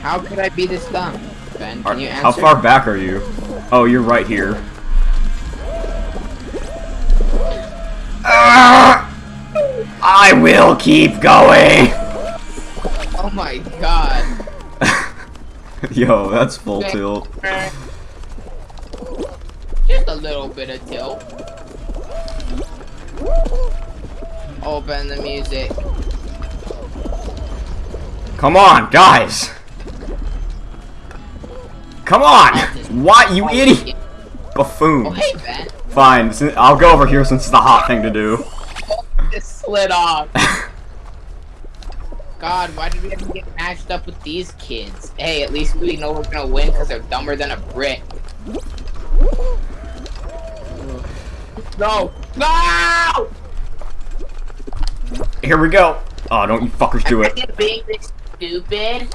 S2: How could I be this dumb? Ben,
S1: Are-
S2: you answer?
S1: how far back are you? Oh, you're right here. I will keep going!
S2: Oh my god.
S1: Yo, that's full tilt.
S2: Just a little bit of tilt. Open the music.
S1: Come on, guys! Come on! What, you idiot?
S2: Oh,
S1: Buffoon.
S2: hey, Ben.
S1: Fine, I'll go over here since it's the hot thing to do.
S2: It slid off. God, why did we have to get matched up with these kids? Hey, at least we know we're gonna win because they're dumber than a brick. No! No!
S1: Here we go. Oh, don't you fuckers do it.
S2: Being this stupid.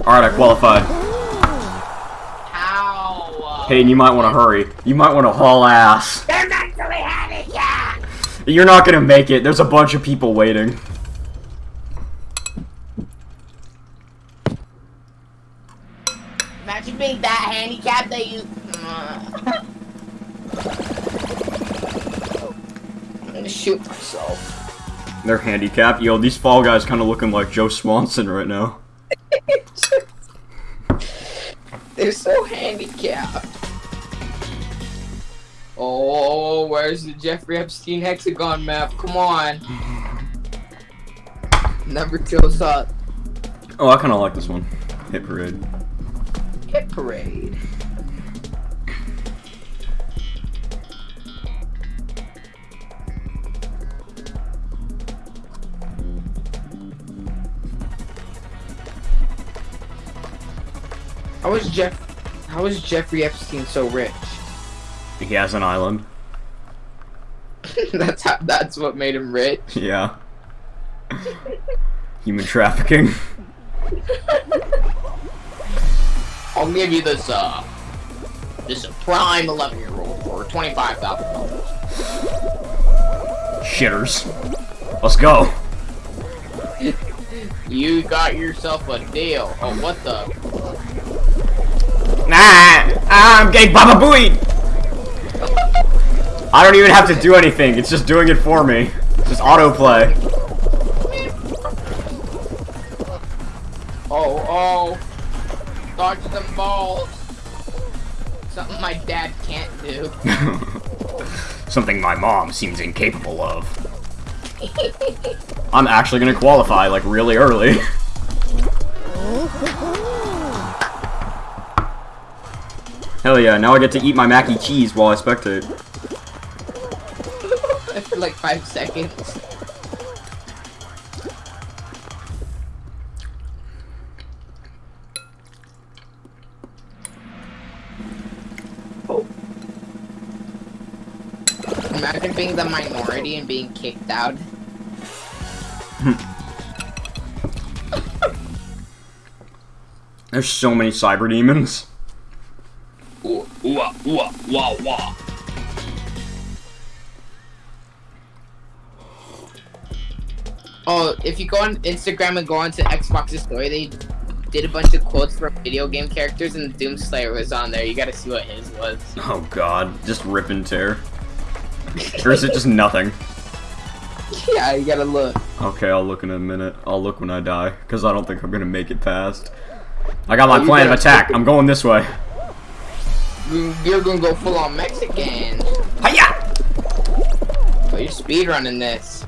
S1: Alright, I qualified.
S2: How?
S1: Hayden, you might want to hurry. You might want to haul ass.
S2: They're not mentally handicapped!
S1: You're not gonna make it. There's a bunch of people waiting.
S2: Imagine being that handicapped that you. I'm gonna shoot myself.
S1: They're handicapped. Yo, these fall guys kind of looking like Joe Swanson right now.
S2: They're so handicapped. Oh, where's the Jeffrey Epstein hexagon map? Come on. Never kills up.
S1: Oh, I kind of like this one. Hit parade.
S2: Hit parade. How was Jeff? How was Jeffrey Epstein so rich?
S1: He has an island.
S2: that's how. That's what made him rich.
S1: Yeah. Human trafficking.
S2: I'll give you this. Uh, this prime eleven year old for twenty five thousand dollars.
S1: Shitters. Let's go.
S2: You got yourself a deal. Oh, what the?
S1: Nah, I'm gay Baba Booey. I don't even have to do anything. It's just doing it for me. Just autoplay.
S2: Oh, oh. Dodge them balls. Something my dad can't do.
S1: Something my mom seems incapable of. I'm actually gonna qualify, like, really early. Hell yeah, now I get to eat my mac and cheese while I spectate.
S2: For like five seconds. Oh. Imagine being the minority and being kicked out.
S1: There's so many cyber demons.
S2: Ooh, ooh, ah, ooh, wah, wah. Oh, if you go on Instagram and go onto Xbox's story, they did a bunch of quotes from video game characters, and Doomslayer was on there. You gotta see what his was.
S1: Oh god, just rip and tear. Or is it just nothing?
S2: yeah, you gotta look.
S1: Okay, I'll look in a minute. I'll look when I die, because I don't think I'm gonna make it past. I got oh, my
S2: Oh,
S1: plan of attack. I'm going this way.
S2: You- You're gonna go full on Mexican.
S1: Hiya!
S2: Oh, you're speedrunning this.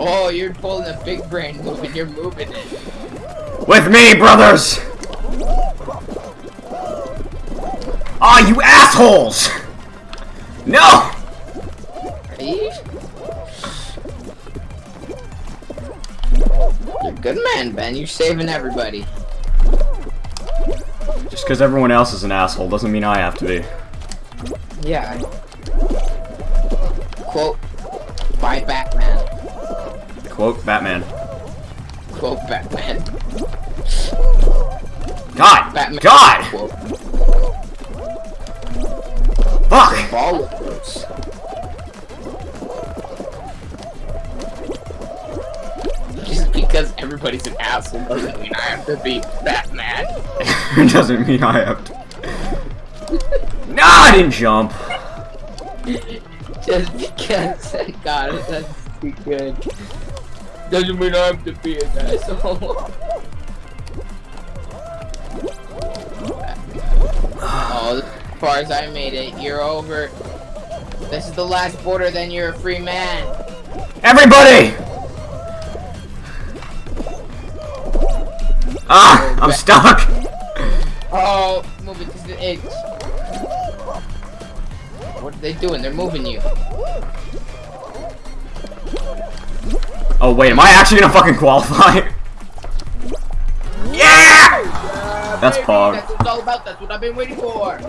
S2: Oh, you're pulling a big brain move and you're moving it.
S1: With me, brothers! Ah, you assholes! No!
S2: Are You're a good man, Ben. You're saving everybody.
S1: Just because everyone else is an asshole doesn't mean I have to be.
S2: Yeah. Quote.
S1: Quote Batman.
S2: Quote Batman.
S1: God!
S2: Batman.
S1: God!
S2: Quote
S1: Fuck!
S2: followers. Just because everybody's an asshole doesn't mean I have to be Batman.
S1: It doesn't mean I have to. No, I didn't jump.
S2: Just because I got it, that's too good. Doesn't mean I have to be an asshole. oh, as far as I made it, you're over. This is the last border, then you're a free man.
S1: Everybody! Ah, I'm stuck.
S2: Oh, move it to the edge. What are they doing? They're moving you.
S1: Oh wait, am I actually gonna fucking qualify? Yeah! That's
S2: Baby,
S1: Pog.
S2: That's what it's all about. That's what I've been waiting for.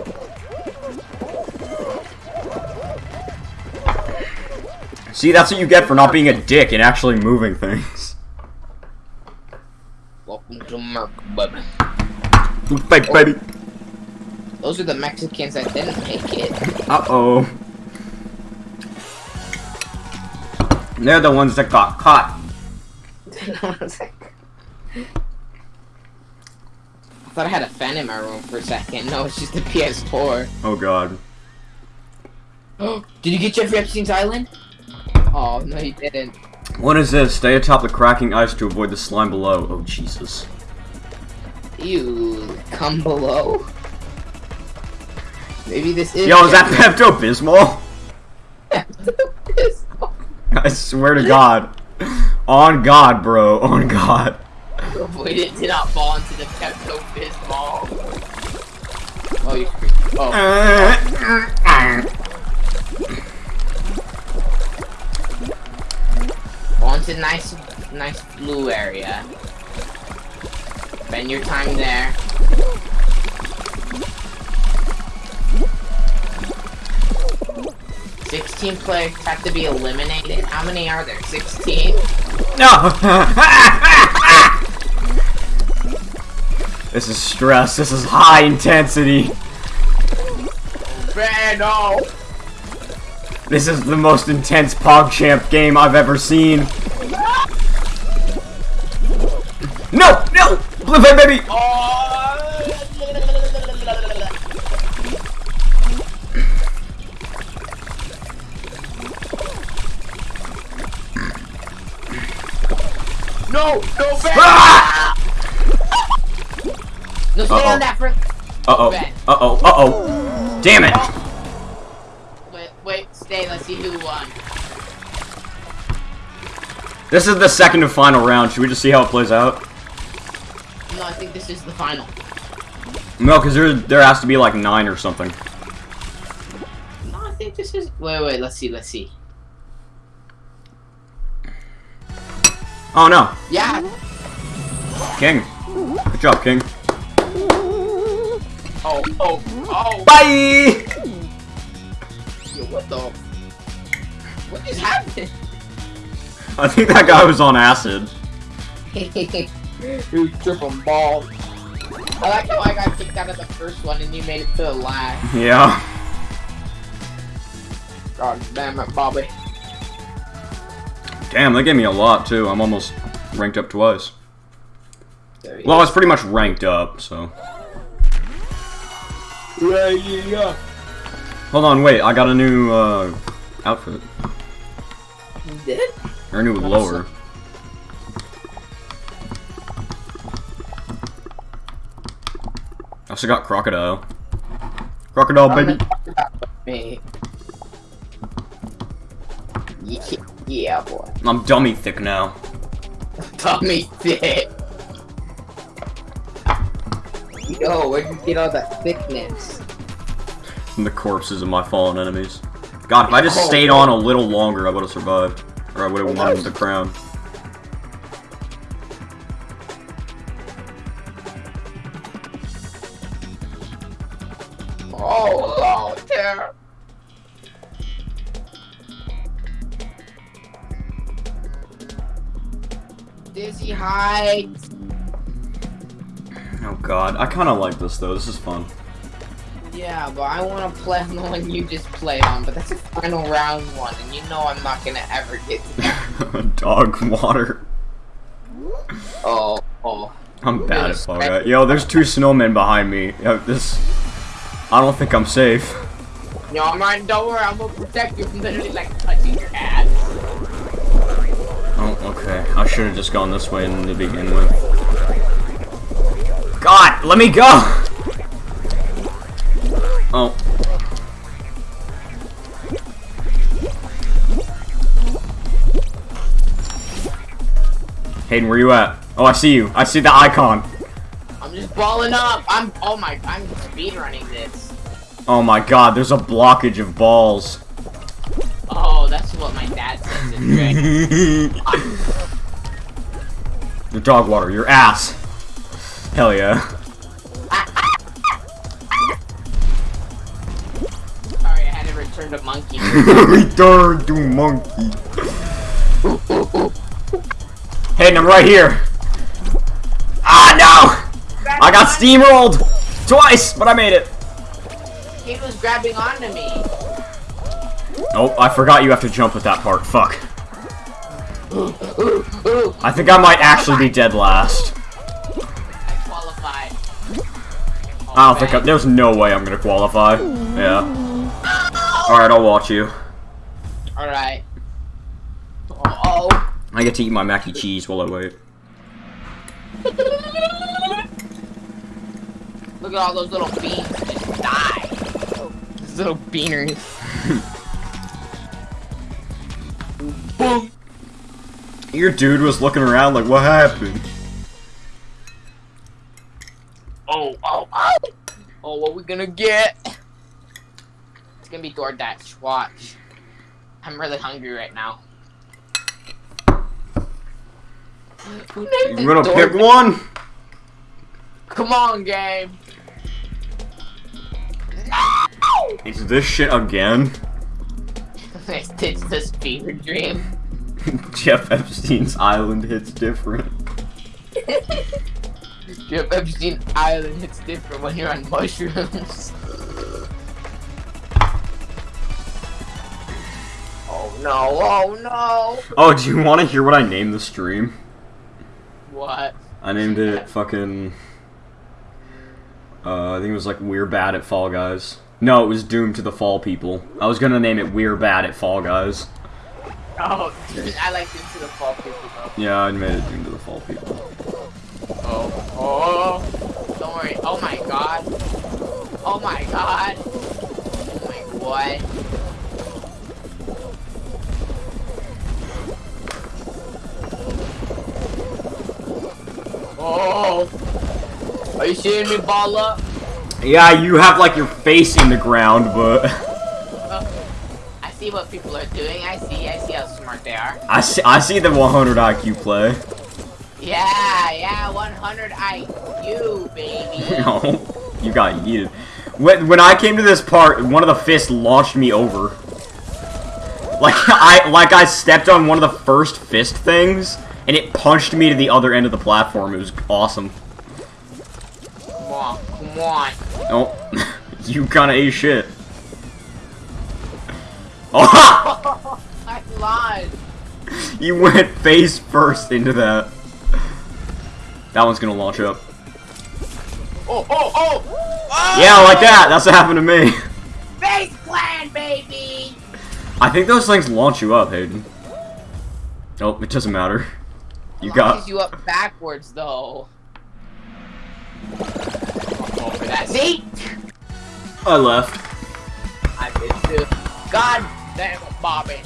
S1: See, that's what you get for not being a dick and actually moving things.
S2: Welcome to Merc, baby.
S1: Baby, baby.
S2: Those are the Mexicans that didn't make it.
S1: Uh They're the ones that got caught.
S2: I was like- I thought I had a fan in my room for a second. No, it's just the PS4.
S1: Oh god.
S2: Oh, Did you get Jeffrey Epstein's island? Oh, no, you didn't.
S1: What is this? Stay atop the cracking ice to avoid the slime below. Oh Jesus.
S2: You come below. Maybe this is.
S1: Yo, is that Pepto Bismol? I swear to God. On God, bro. On God.
S2: Avoid it to not fall into the Pepto Bismol. Oh, you. Oh. Onto nice, nice blue area. Spend your time there. 16 players have to be eliminated. How many are there? 16?
S1: No! this is stress. This is high intensity.
S2: Man, no!
S1: This is the most intense PogChamp game I've ever seen. No! No! Blue baby! Oh.
S2: No! No, Ben!
S1: Ah!
S2: No, stay
S1: Uh-oh.
S2: on that for.
S1: Uh-oh.
S2: Ben.
S1: Uh-oh. Uh-oh. Damn it!
S2: Wait, wait, stay. Let's see who won.
S1: This is the second and final round. Should we just see how it plays out?
S2: No, I think this is the final.
S1: No, because there, there has to be like nine or something.
S2: No, I think this is. Wait, wait. Let's see. Let's see.
S1: Oh no.
S2: Yeah.
S1: King. Good job, King.
S2: Oh, oh, oh.
S1: Bye!
S2: Yo, what the? What just happened?
S1: I think that guy was on acid.
S2: you tripping balls. I like how I got kicked out of the first one and you made it to the last.
S1: Yeah.
S2: God damn it, Bobby.
S1: Damn, they gave me a lot too. I'm almost ranked up twice.
S2: There he
S1: Well, I was pretty much ranked up, so. Hold on, wait. I got a new uh, outfit.
S2: You did?
S1: Or a new lower. I also got crocodile. Crocodile, baby.
S2: Me. Yeah, yeah, boy.
S1: I'm dummy thick now.
S2: dummy thick. Yo, where'd you get all that thickness?
S1: From the corpses of my fallen enemies. God, if I just
S2: Oh.
S1: stayed on a little longer, I would have survived. Or I would have won the crown.
S2: Oh, oh, there. Dizzy Heights.
S1: Oh god, I kind of like this though. This is fun.
S2: Yeah, but I want to play on the one you just played on, but that's a final round one, and you know I'm not gonna ever get to that.
S1: Dog water.
S2: Oh, oh.
S1: I'm bad at Guys. Yo, there's two snowmen behind me. Yo, this. I don't think I'm safe.
S2: No, I'm right. Don't worry, I'm gonna protect you from literally like touching your ass.
S1: Oh, okay. I should have just gone this way in to begin with. God, let me go! Oh. Hayden, where you at? Oh, I see you. I see the icon.
S2: I'm just balling up. I'm. Oh my. I'm speed running this.
S1: Oh my god, there's a blockage of balls.
S2: Oh, that's what my dad says in
S1: Your dog water, your ass. Hell yeah.
S2: Sorry, I had to return to monkey.
S1: Return to monkey. Hayden, I'm right here. Ah, no! I got steamrolled! Twice, but I made it.
S2: He was grabbing onto me.
S1: Oh, I forgot you have to jump at that part. Fuck.
S2: Ooh, ooh.
S1: I think I might actually be dead last.
S2: I qualified.
S1: I don't think I, there's no way I'm gonna qualify. Yeah. Alright, I'll watch you.
S2: Alright. Oh.
S1: I get to eat my mac and cheese while I wait.
S2: Look at all those little beans just die. Those little beaners. Boom.
S1: Your dude was looking around like, what happened?
S2: Oh, oh, oh. Oh, what we gonna get? It's gonna be DoorDash. Watch. I'm really hungry right now.
S1: You
S2: it
S1: gonna pick one?
S2: Come on, game.
S1: Is this shit again?
S2: It's this fever dream.
S1: Jeff Epstein's island hits different.
S2: Jeff Epstein Island hits different when you're on mushrooms. Oh no, oh no!
S1: Oh, do you want to hear what I named the stream?
S2: What?
S1: I named it fucking. Uh, I think it was like We're Bad at Fall Guys. No, it was Doomed to the Fall People. I was gonna name it We're Bad at Fall Guys.
S2: Oh, I like into the fall people though.
S1: Yeah, I made it Doomed to the Fall People.
S2: Oh, oh, don't worry. Oh my god. Oh my god. Oh my what? Oh, are you seeing me ball up?
S1: Yeah, you have like your face in the ground, but oh,
S2: I see what people are doing. I see. I see how smart they are.
S1: I see, I see the 100 IQ play.
S2: Yeah, yeah, 100 IQ, baby.
S1: No, you got yeeted. When, when I came to this part, one of the fists launched me over. Like I like I stepped on one of the first fist things, and it punched me to the other end of the platform. It was awesome.
S2: Come on, come on.
S1: Oh, you kinda ate shit. Oh,
S2: I lied.
S1: you went face first into that. That one's gonna launch up.
S2: Oh, oh, oh! oh!
S1: Yeah, like that. That's what happened to me.
S2: FaZe Clan, baby!
S1: I think those things launch you up, Hayden. Nope, it doesn't matter. You got.
S2: Launches you up backwards, though. Go for that. See?
S1: I left.
S2: I did too. God damn it, Bobby.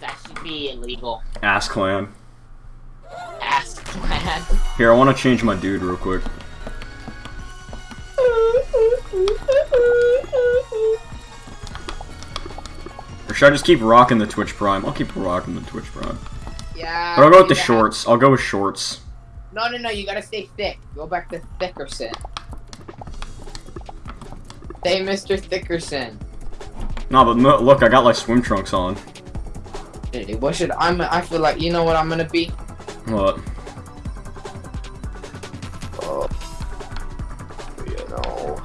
S2: That should be illegal.
S1: Ass clan.
S2: Ass Clan.
S1: Here, I want to change my dude real quick. Or should I just keep rocking the Twitch Prime? I'll keep rocking the Twitch Prime.
S2: Yeah.
S1: But I'll go with the
S2: do that.
S1: shorts. I'll go with shorts.
S2: No, no, no. You gotta stay thick. Go back to Thickerson. Stay Mr. Thickerson.
S1: No, but no, look, I got like swim trunks on.
S2: Hey, What should I'm? I feel like you know what I'm gonna be.
S1: What?
S2: Oh, you know.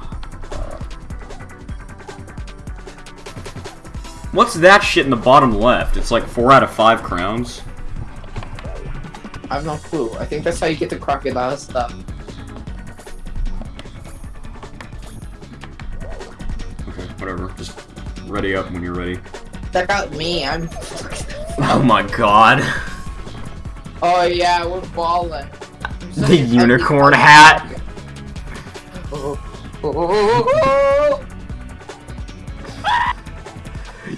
S1: What's that shit in the bottom left? It's like four out of five crowns.
S2: I have no clue. I think that's how you get the crocodile stuff.
S1: Um, okay, whatever. Just ready up when you're ready.
S2: Check out me. I'm.
S1: Oh my god.
S2: Oh yeah, we're balling.
S1: The unicorn hat.
S2: Oh, oh, oh, oh,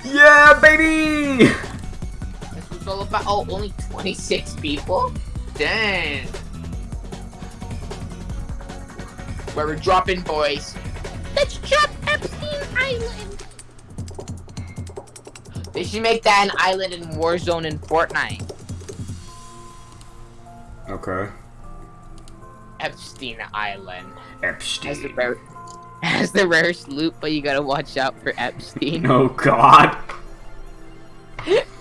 S1: Yeah, baby!
S2: Oh. All about. Oh, only 26 people. Dang. Where we're dropping, boys. Let's drop Epstein Island. They should make that an island in Warzone in Fortnite.
S1: Okay.
S2: Epstein Island. Epstein. Has the
S1: Epstein.
S2: rare, has the rarest loot, but you gotta watch out for Epstein.
S1: Oh god.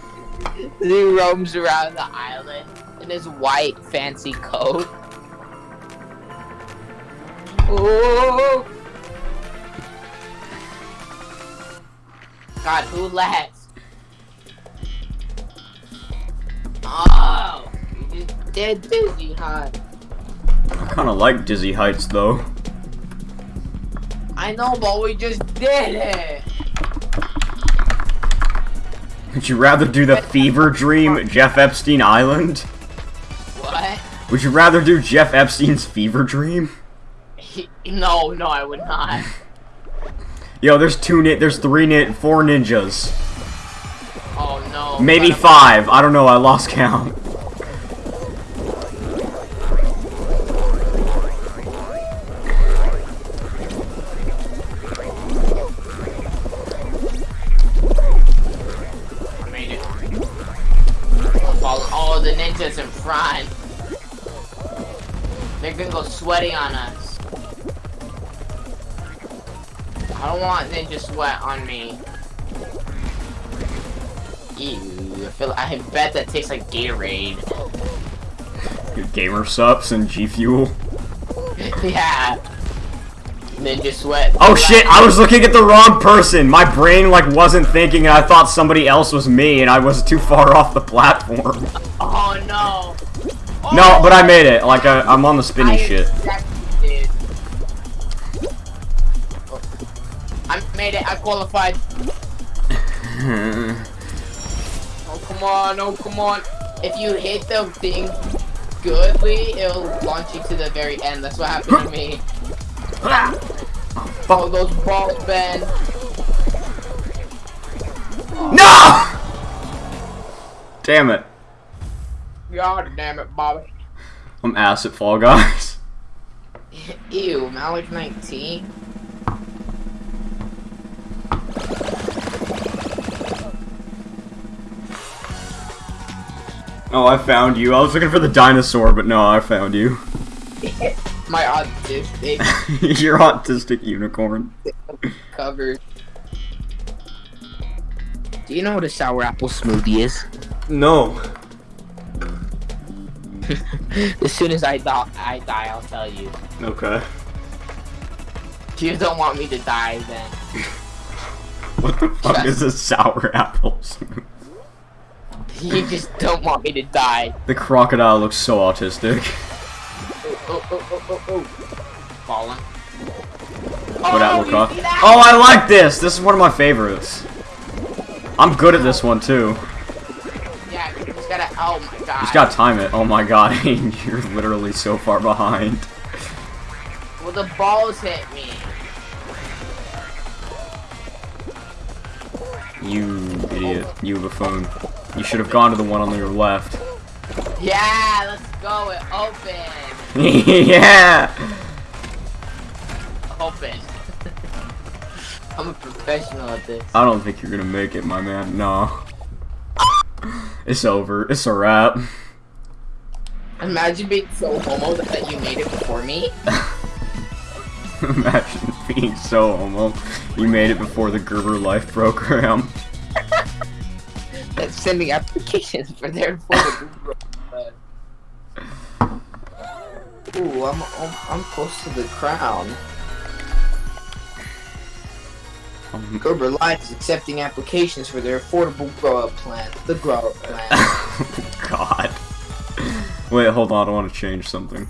S2: he roams around the island in his white fancy coat. Oh! God, who left? Oh! You just did dizzy, huh?
S1: I kinda like Dizzy Heights though.
S2: I know, but we just did it!
S1: Would you rather do the fever dream Jeff Epstein Island?
S2: What?
S1: Would you rather do Jeff Epstein's fever dream?
S2: No, no, I would not.
S1: Yo, there's two nit, there's three nit, four ninjas.
S2: Oh no.
S1: Maybe five. I don't know, I lost count.
S2: Front. They're gonna go sweaty on us. I don't want ninja sweat on me. Ew, I feel I bet that tastes like Gatorade.
S1: Gamer subs and G Fuel.
S2: yeah. Ninja sweat.
S1: Oh shit, I was looking at the wrong person. My brain like wasn't thinking and I thought somebody else was me and I was too far off the platform.
S2: Oh no.
S1: But I
S2: Oh,
S1: made it. Like I, I'm on the spinny
S2: I
S1: shit.
S2: exactly. Oh. I made it. I qualified. Oh come on! Oh come on! If you hit the thing goodly, it'll launch you to the very end. That's what happened to me. Ah! Oh,
S1: Fuck.
S2: those balls, Ben.
S1: No! Damn it.
S2: God damn it, Bobby.
S1: I'm ass at Fall Guys.
S2: Ew, Malik 19.
S1: Oh, I found you. I was looking for the dinosaur, but no, I found you.
S2: My autistic
S1: You're autistic unicorn.
S2: cover. Do you know what a sour apple smoothie is?
S1: No.
S2: as soon as I die, I die, I'll tell you.
S1: Okay.
S2: You don't want me to die, then
S1: What the fuck is a sour apple?
S2: you just don't want me to die.
S1: the crocodile looks so autistic.
S2: Oh, oh, oh, oh, oh, oh. Falling.
S1: What apple oh,
S2: you
S1: cock? Oh, I like this. This is one of my favorites. I'm good at this one too.
S2: You gotta. Oh my god.
S1: Just gotta time it. Oh my god, you're literally so far behind.
S2: Well, the balls hit me.
S1: You idiot. You buffoon. You should have gone to the one on your left.
S2: Yeah, let's go. It open.
S1: yeah!
S2: Open. I'm a professional at this.
S1: I don't think you're gonna make it, my man. No. It's over. It's a wrap.
S2: Imagine being so homo that you made it before me.
S1: Imagine being so homo. You made it before the Gerber Life program.
S2: That's sending applications for their photo. Ooh, I'm, I'm I'm close to the crown.
S1: Um,
S2: Gerber Life is accepting applications for their affordable grow up plan. The grow up plan.
S1: God. Wait, hold on. I want to change something.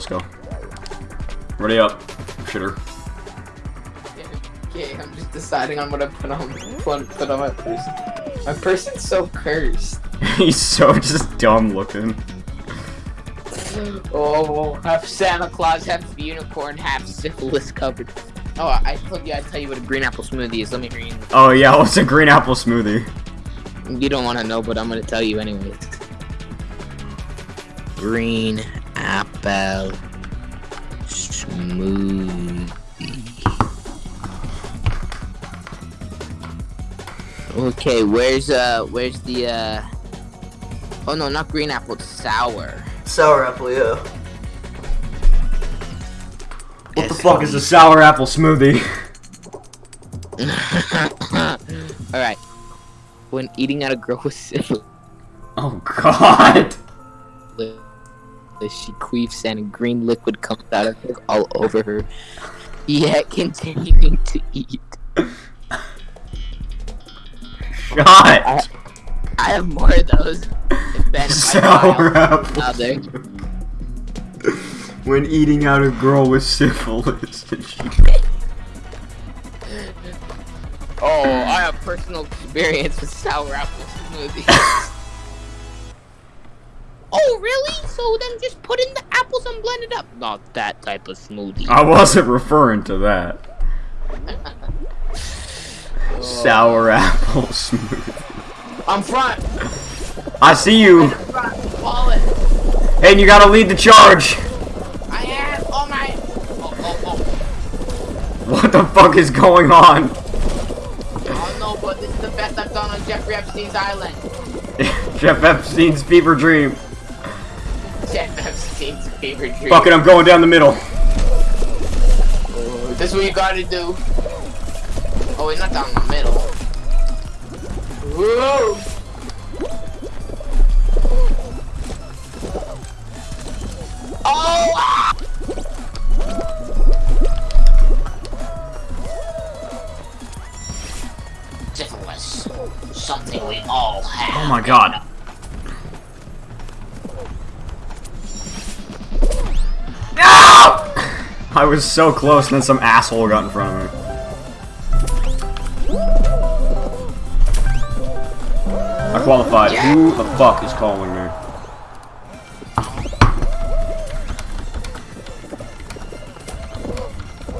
S1: Let's go. Ready up, shitter.
S2: okay, I'm just deciding on what I put on put, on my person. My person's so cursed.
S1: He's so just dumb looking.
S2: Oh, half Santa Claus, half unicorn, half syphilis covered. Oh, I told you I'd tell you what a green apple smoothie is. Let me read.
S1: Oh yeah, what's a green apple smoothie?
S2: You don't want to know, but I'm gonna tell you anyways. Green smoothie. Okay, where's uh, where's the uh? Oh no, not green apple. It's sour.
S4: Sour apple, yeah.
S1: What the fuck is a sour apple smoothie?
S2: All right. When eating at a girl with syphilis,
S1: Oh god.
S2: Queefs and a green liquid comes out of her all over her, yet continuing to eat.
S1: Shot.
S2: I have more of those. If Ben, if I
S1: Sour apple. When eating out a girl with syphilis.
S2: Oh, I have personal experience with sour apple smoothies. oh, really? So then just put in the apples and blend it up. Not that type of smoothie.
S1: I wasn't referring to that. Sour apple smoothie.
S2: I'm front.
S1: I see you.
S2: I'm front. Wallet.
S1: Hayden, you gotta lead the charge!
S2: I am. Oh my. Oh, oh, oh.
S1: What the fuck is going on?
S2: Oh no, but this is the best I've done on Jeffrey Epstein's island.
S1: Jeff Epstein's fever dream.
S2: Jeff Epstein's favorite dream.
S1: Fuck it, I'm going down the middle.
S2: This is what you gotta do. Oh, wait, not down the middle. Whoa! Oh! ah! Syphilis. Something we all have.
S1: Oh my god. No! I was so close and then some asshole got in front of me. I qualified. Who the fuck is calling me?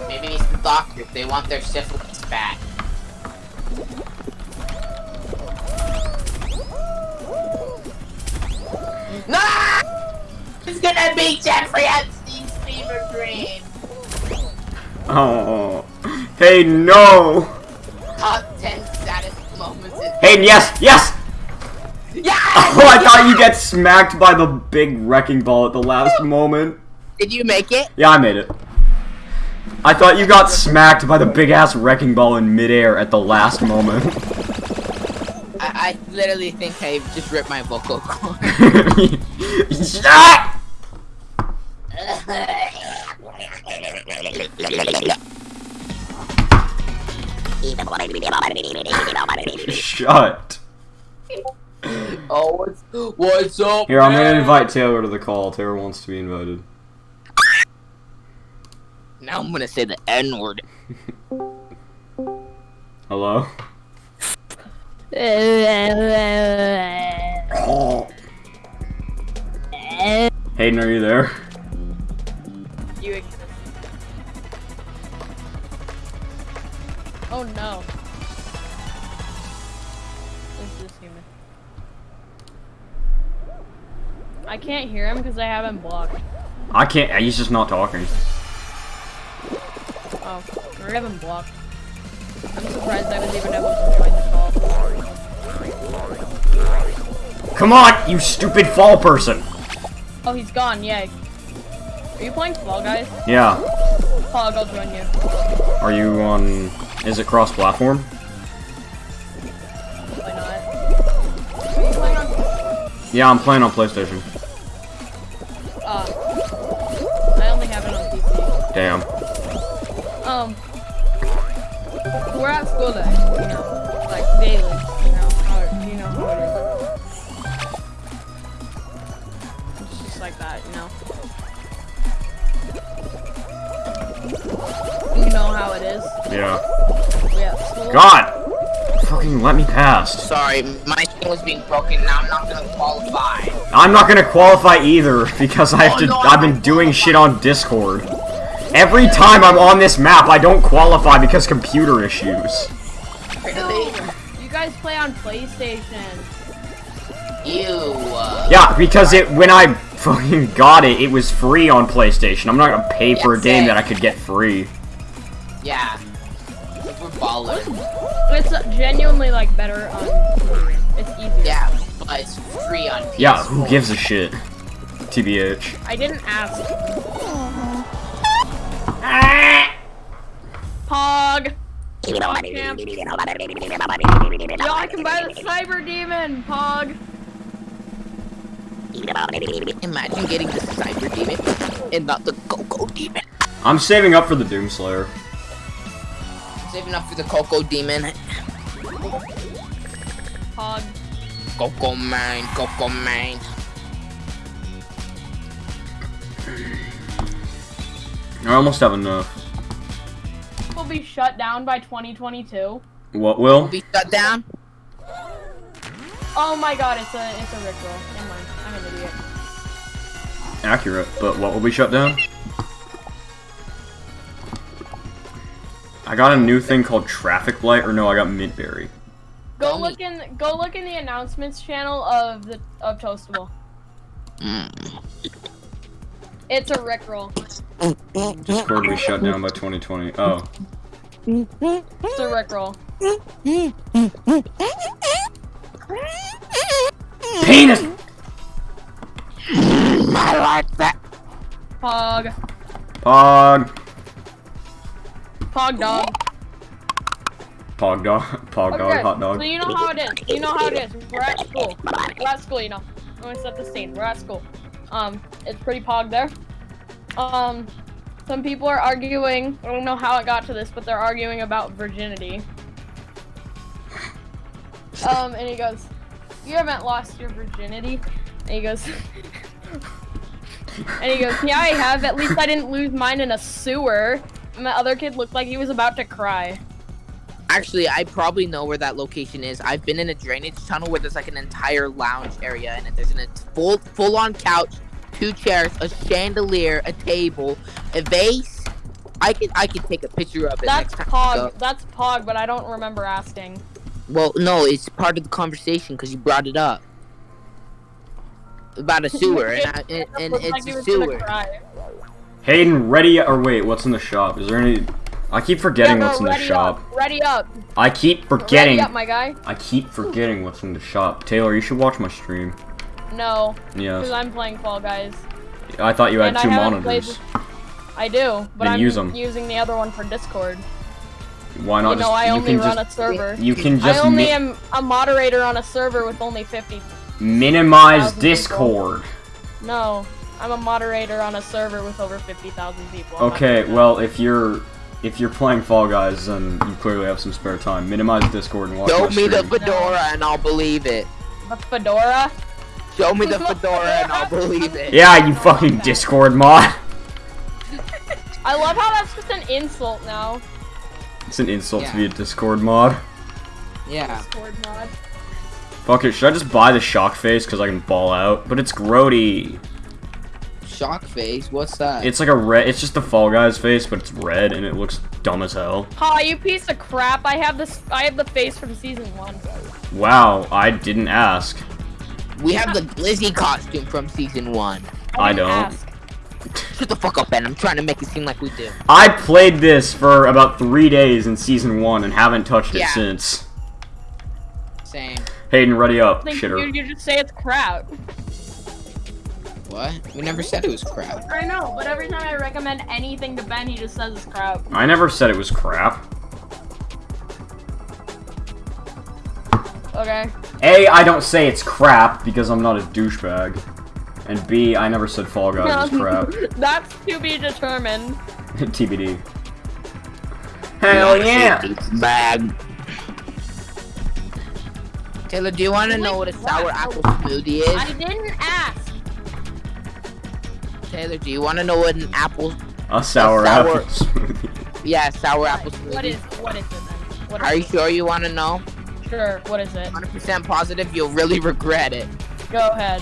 S2: Maybe it's the doctor. They want their syphilis back. No! It's gonna be Jeffrey
S1: Oh. Hey, no!
S2: Top 10 status moments in
S1: Hayden, yes! Yes!
S2: Yeah!
S1: Oh, I thought you get smacked by the big wrecking ball at the last moment.
S2: Did you make it?
S1: Yeah, I made it. I thought you got smacked by the big ass wrecking ball in midair at the last moment.
S2: I, I literally think I just ripped my vocal cord.
S1: Shut! Shut.
S2: oh, what's, what's up?
S1: Here, I'm gonna invite Taylor to the call. Taylor wants to be invited.
S2: Now I'm gonna say the N word.
S1: Hello? Hayden, are you there?
S4: You Oh no. This is human. I can't hear him because I have him blocked.
S1: I can't. He's just not talking.
S4: Oh, I have him blocked. I'm surprised I was even able to join the call.
S1: Come on, you stupid fall person.
S4: Oh, he's gone, yay. Are you playing Fall Guys?
S1: Yeah.
S4: Pog, I'll join you.
S1: Are you on? Is it cross-platform?
S4: Why not? Are you playing on
S1: Yeah, I'm playing on PlayStation.
S4: Uh, I only have it on PC.
S1: Damn.
S4: Um, we're at school day, you know, like daily, know how it is.
S1: Yeah.
S4: We at school.
S1: God! Fucking let me pass.
S2: Sorry, my screen was being broken. Now I'm not gonna qualify.
S1: I'm not gonna qualify either because I have
S2: Oh,
S1: to.
S2: no,
S1: I've been doing shit on Discord. Every time I'm on this map, I don't qualify because computer issues.
S2: Really?
S4: You guys play on PlayStation.
S2: You. Uh,
S1: Yeah, because it when I fucking got it, it was free on PlayStation. I'm not gonna pay for a game
S2: same.
S1: that I could get free.
S2: Yeah. We're ballers.
S4: It's genuinely like better on It's easier.
S2: Yeah, but it's free on PS4.
S1: Yeah, who gives a shit? TBH.
S4: I didn't ask. Pog. Pog camp. Yo, I can buy the Cyber Demon, Pog.
S2: Imagine getting the Cyber Demon and not the Cacodemon.
S1: I'm saving up for the Doomslayer.
S2: Saving up for the Cacodemon.
S4: Pog.
S2: Coco Mine, Coco Mine.
S1: I almost have enough.
S4: Will be shut down by 2022.
S1: What will?
S2: Be shut down.
S4: Oh my god, it's a it's a Rickroll. Never mind. I'm an idiot.
S1: Accurate, but what will be shut down? I got a new thing called Traffic Light, or no, I got Mintberry.
S4: Go look in go look in the announcements channel of the of Toastable.
S2: Mm.
S4: It's a Rickroll.
S1: Discord we shut down by 2020. Oh.
S4: It's a Rickroll.
S1: Penis! I like that.
S4: Pog.
S1: Pog.
S4: Pog dog.
S1: Pog dog. Pog dog.
S4: Okay,
S1: Hot dog.
S4: So you know how it is. You know how it is. We're at school. We're at school, you know. I'm gonna set the scene. We're at school. Um, it's pretty pog there. Um, some people are arguing. I don't know how it got to this, but they're arguing about virginity. Um, and he goes, "You haven't lost your virginity." And he goes, and he goes, "Yeah, I have. At least I didn't lose mine in a sewer." And the other kid looked like he was about to cry.
S2: Actually, I probably know where that location is. I've been in a drainage tunnel where there's like an entire lounge area and it. There's an, a full full on couch, two chairs, a chandelier, a table, a vase. I could I could take a picture of it
S4: That's
S2: next time.
S4: Pog. That's Pog, but I don't remember asking.
S2: Well, no, it's part of the conversation because you brought it up about a sewer, and, I, and, and
S4: Looked like
S2: it's a sewer.
S1: Hayden, ready or wait, what's in the shop? Is there any I keep forgetting
S4: Yeah,
S1: what's in the
S4: ready
S1: shop.
S4: Up, ready up.
S1: I keep forgetting
S4: Ready up, my guy.
S1: I keep forgetting what's in the shop. Taylor, you should watch my stream.
S4: No, Yeah.
S1: because
S4: I'm playing Fall Guys.
S1: I thought you had
S4: and
S1: two
S4: played
S1: monitors.
S4: I do, but
S1: Then
S4: I'm
S1: use 'em.
S4: using the other one for Discord.
S1: Why not
S4: you know,
S1: just
S4: I
S1: you
S4: only
S1: can
S4: run
S1: just
S4: a server.
S1: you can just.
S4: I
S1: only
S4: am a moderator on a server with only 50.
S1: minimize
S4: thousand people.
S1: Discord.
S4: No, I'm a moderator on a server with over 50,000 people. I'm
S1: Okay, well if you're if you're playing Fall Guys, then you clearly have some spare time. Minimize Discord and watch
S2: Show
S1: my
S2: me the fedora, and I'll believe it.
S4: The fedora.
S2: Show me the fedora, and I'll believe it.
S1: Yeah, you fucking Discord mod.
S4: I love how that's just an insult now.
S1: It's an insult to be a Discord mod.
S2: Yeah.
S4: Discord mod.
S1: Fuck it, should I just buy the shock face because I can ball out? But it's grody.
S2: Shock face. What's that?
S1: It's like a red. It's just the Fall Guys face, but it's red and it looks dumb as hell.
S4: Ha, you piece of crap. I have this. I have the face from season one.
S1: Wow, I didn't ask.
S2: we have the Glizzy costume from season one.
S1: I
S4: didn't
S1: don't.
S4: ask.
S2: Shut the fuck up, Ben. I'm trying to make it seem like we do.
S1: I played this for about three days in season one and haven't touched it since.
S2: Same.
S1: Hayden, ready up,
S4: Think
S1: shitter.
S4: you, you just say it's crap.
S2: What? We never said it was crap.
S4: I know, but every time I recommend anything to Ben, he just says it's crap.
S1: I never said it was crap.
S4: Okay.
S1: A, I don't say it's crap because I'm not a douchebag. And B, I never said Fall Guys was crap.
S4: That's to be determined.
S1: TBD. Hell yeah!
S2: Bad. Taylor, do you want to know what a sour apple smoothie is?
S4: I didn't ask.
S2: Taylor, do you want to know what an apple?
S1: A sour,
S2: sour-
S1: apple smoothie.
S2: Yeah, sour apple
S4: What is
S2: smoothie.
S4: what is it then? What is
S2: Are you
S4: it?
S2: sure you want to know?
S4: Sure. What is it?
S2: 100% positive. You'll really regret it.
S4: Go ahead.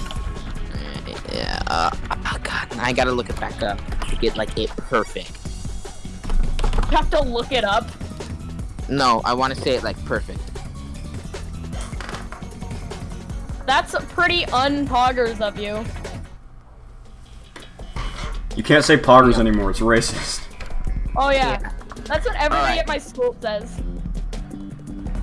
S2: Yeah. Uh, oh God, I gotta look it back up to get like it perfect.
S4: You have to look it up.
S2: No, I want to say it like perfect.
S4: That's pretty unpoggers of you.
S1: You can't say poggers anymore, it's racist.
S4: Oh yeah.
S2: Yeah.
S4: That's what everybody
S2: Alright.
S4: at my school says.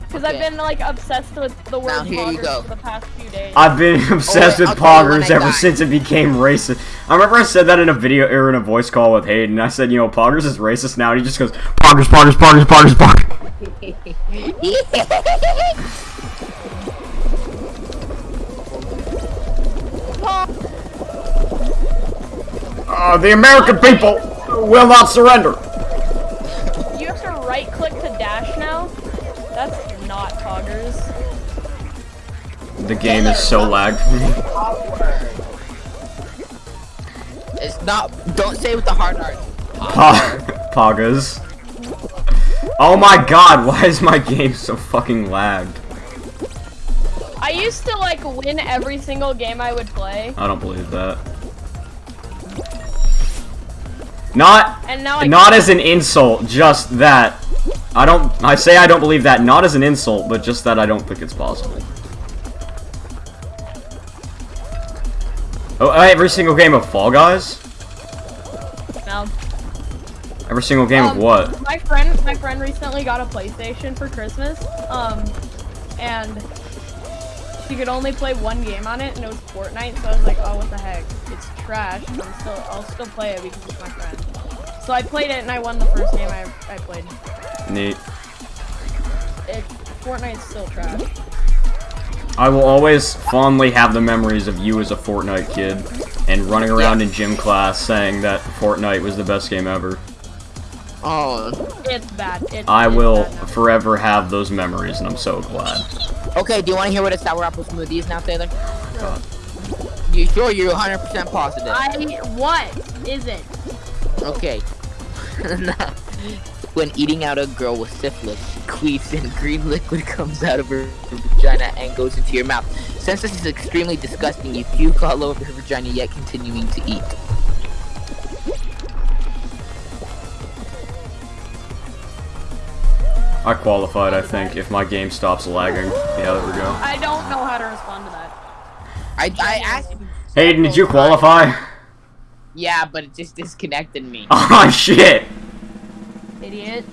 S4: Because I've been like obsessed with the word
S2: Now, here you
S4: poggers
S2: go.
S4: for the past few days.
S1: I've been obsessed
S2: wait,
S1: with
S2: I'll tell you when
S1: poggers ever
S2: die.
S1: since it became racist. I remember I said that in a video or in a voice call with Hayden. I said, you know, poggers is racist now. And he just goes, poggers, poggers, poggers, poggers, poggers. Uh, the American people will not surrender.
S4: You have to right click to dash now? That's not poggers.
S1: The game is so lagged for me.
S2: It's not. Don't say it with the hard R.
S1: Pa- Poggers. Oh my god, why is my game so fucking lagged?
S4: I used to like win every single game I would play,
S1: I don't believe that. Not
S4: and now I
S1: not as an insult, just that. I don't I say I don't believe that not as an insult, but just that I don't think it's possible. Oh, every single game of Fall Guys? No. Every single game of
S4: Um,
S1: what?
S4: My friend, my friend recently got a PlayStation for Christmas, um, and she could only play one game on it, and it was Fortnite. So I was like, oh, what the heck? It's trash. but I'm still, I'll still play it because it's my friend. So I played it, and I won the first game I, I played.
S1: Neat.
S4: It, Fortnite's still trash.
S1: I will always fondly have the memories of you as a Fortnite kid and running around in gym class saying that Fortnite was the best game ever.
S2: Oh.
S4: It's bad. It's,
S1: I
S4: it's
S1: will
S4: bad
S1: forever have those memories, and I'm so glad.
S2: Okay, do you want to hear what a sour apple smoothie is now, Taylor? You sure you're 100% positive?
S4: I what is it?
S2: Okay. when eating out a girl with syphilis, she queefs and green liquid comes out of her vagina and goes into your mouth. Since this is extremely disgusting, you puke all over her vagina yet continuing to eat.
S1: I qualified, I think, if my game stops lagging. Yeah, there we go.
S4: I don't know how to respond to that.
S2: I, I asked you.
S1: Hayden, did you qualify?
S2: Yeah, but it just disconnected me.
S1: Oh shit!
S4: Idiot.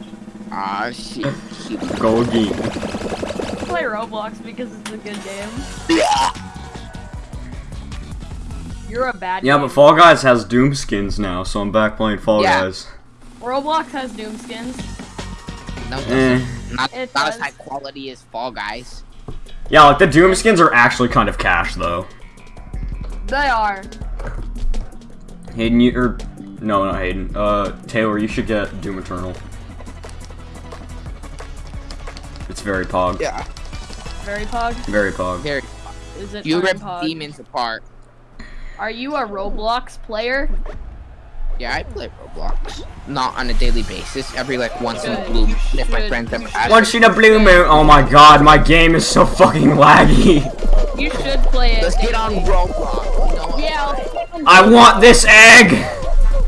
S2: Ah, shit. shit.
S1: Go again.
S4: Play Roblox because it's a good game. Yeah. You're a bad
S1: Yeah,
S4: game.
S1: but Fall Guys has Doom skins now, so I'm back playing Fall
S2: Yeah.
S1: Guys.
S4: Roblox has Doom skins.
S2: No,
S1: Eh.
S2: doesn't. Not,
S4: It
S2: not
S4: does.
S2: as high quality as Fall Guys.
S1: Yeah, like the Doom skins are actually kind of cash though.
S4: They are.
S1: Hayden, you or no, not Hayden. Uh, Taylor, you should get Doom Eternal. It's very pog.
S2: Yeah.
S4: Very pog.
S1: Very pog.
S2: Very.
S4: Is it
S2: You rip
S4: pog?
S2: demons apart.
S4: Are you a Roblox player?
S2: Yeah, I play Roblox. Not on a daily basis. Every like once in a blue moon if my friends ever ask.
S1: Once in a blue moon. Oh my god, my game is so fucking laggy.
S4: You should play it.
S2: Let's get on Roblox. You know?
S4: Yeah, let's get on
S1: I want this egg.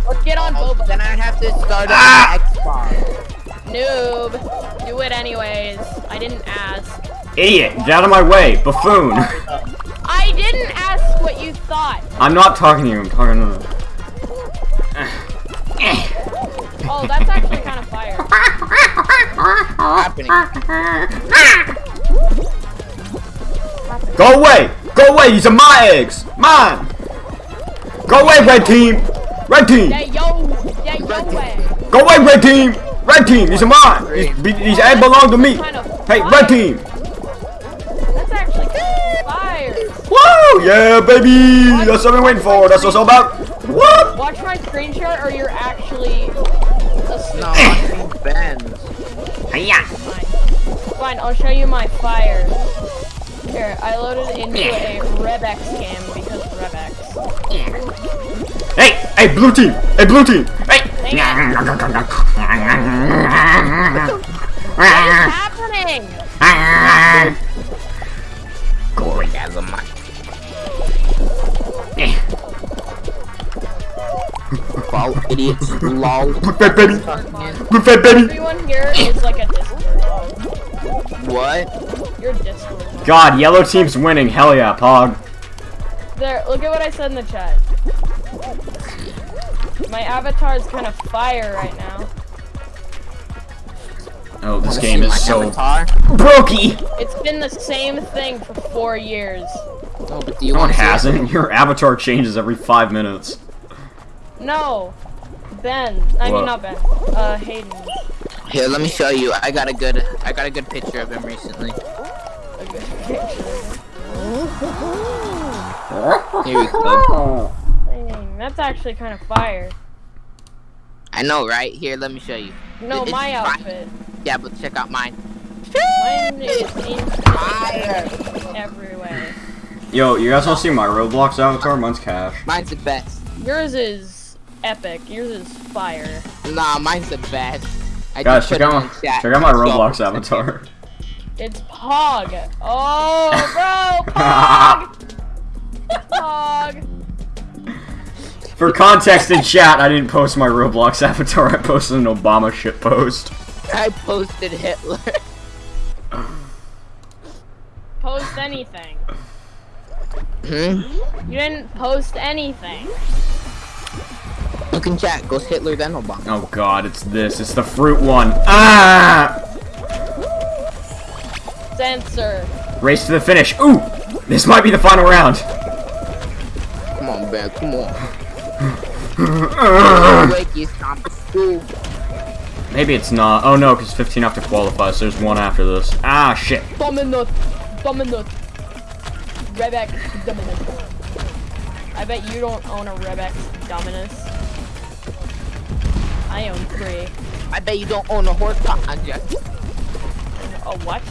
S4: Let's get on
S2: Oh,
S4: Boba.
S2: then I'd have to start
S1: Ah!
S2: on Xbox.
S4: Noob. Do it anyways. I didn't ask.
S1: Idiot, get out of my way, buffoon.
S4: I didn't ask what you thought.
S1: I'm not talking to you. I'm talking to.
S4: Oh, that's actually kind of fire.
S2: Happening.
S1: Go away! Go away! These are my eggs! Mine! Go away, red team! Red team!
S4: Yeah, yo. Yeah, yo way.
S1: Go away, red team! Red team! These are mine! These, these eggs belong to me! Hey, red team! Woo! Yeah, baby! That's what I'm waiting for. That's what's all about. What?
S4: Watch my screenshot or you're actually a
S2: No, I'm Ben's.
S4: Fine. Fine, I'll show you my fire. Here, I loaded into a Rebex game because Rebex.
S1: Hey! Hey, blue team! Hey, blue team! Hey!
S4: What is happening?
S2: Orgasm. Lol, idiots. Lol.
S1: Blue fat baby! Blue fat baby!
S4: Everyone here is like a Discord log.
S2: What?
S4: You're Discord log.
S1: God, yellow team's winning. Hell yeah, Pog.
S4: There, look at what I said in the chat. My avatar is kind of fire right now.
S1: Oh, this game is so
S2: avatar?
S1: brokey.
S4: It's been the same thing for four years.
S2: No, but do you
S1: No one
S2: want to
S1: hasn't. Your avatar changes every five minutes.
S4: No, Ben. I
S1: What?
S4: mean not Ben. Uh, Hayden.
S2: Here, let me show you. I got a good, I got a good picture of him recently.
S4: A good picture.
S2: Here we go.
S4: Dang, that's actually kind of fire.
S2: I know, right? Here, let me show you.
S4: No,
S2: It's
S4: my
S2: fine.
S4: outfit.
S2: Yeah, but check out mine.
S4: Mine is in
S2: Fire.
S4: everywhere.
S1: Yo, you guys want to see my Roblox avatar? Mine's cash.
S2: Mine's the best.
S4: Yours is epic. Yours is fire.
S2: Nah, mine's the best. I
S1: Guys, check out my check out my
S2: So-
S1: Roblox avatar.
S4: It's Pog. Oh, bro, Pog. Pog.
S1: For context in chat, I didn't post my Roblox avatar. I posted an Obama shit post.
S2: I posted Hitler.
S4: Post anything.
S2: Hmm?
S4: You didn't post anything.
S2: Okay,
S5: Look in chat. Goes Hitler then Obama.
S1: Oh god, it's this. It's the fruit one. Ah!
S4: Censor.
S1: Race to the finish. Ooh! This might be the final round.
S5: Come on, man. Come on.
S1: Ugh.
S5: Wake, it's time for school.
S1: Maybe it's not. Oh no, because 15 have to qualify, so there's one after this. Ah, shit.
S4: Dominus. Dominus. Rebex Dominus. I bet you don't own a Rebex Dominus. I own three.
S5: I bet you don't own a horse project.
S4: A what?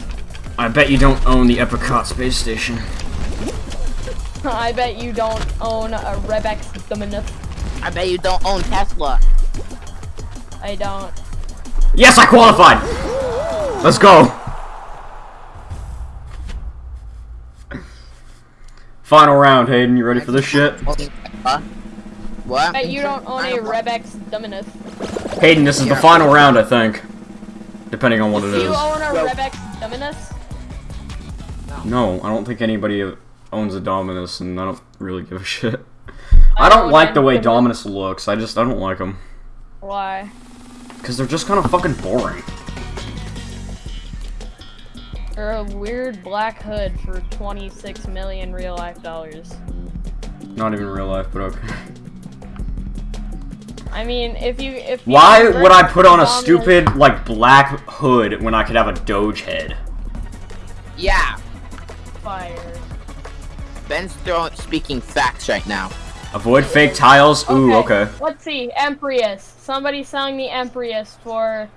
S1: I bet you don't own the Epicot space station.
S4: I bet you don't own a Rebex Dominus.
S5: I bet you don't own Tesla.
S4: I don't.
S1: Yes, I qualified! Let's go! Final round, Hayden. You ready for this shit?
S5: Huh? What?
S4: I you don't own a Rebex Dominus.
S1: Hayden, this is the final round, I think. Depending on what it is.
S4: Do you own a
S5: Well-
S4: Rebex Dominus?
S1: No, I don't think anybody owns a Dominus, and I don't really give a shit. I don't
S4: own
S1: like
S4: a
S1: the way
S4: Dominus.
S1: Dominus looks. I just, I don't like them.
S4: Why?
S1: Because they're just kind of fucking boring.
S4: Or a weird black hood for 26 million real life dollars.
S1: Not even real life, but okay.
S4: I mean, if you if you
S1: Why would I put on a
S4: Dominus-
S1: stupid, like, black hood when I could have a Doge head?
S5: Yeah.
S4: fire?
S5: Ben's throwing speaking facts right now.
S1: Avoid fake tiles? Ooh, okay.
S4: Let's see, Empyreus. Somebody's selling the Empyreus for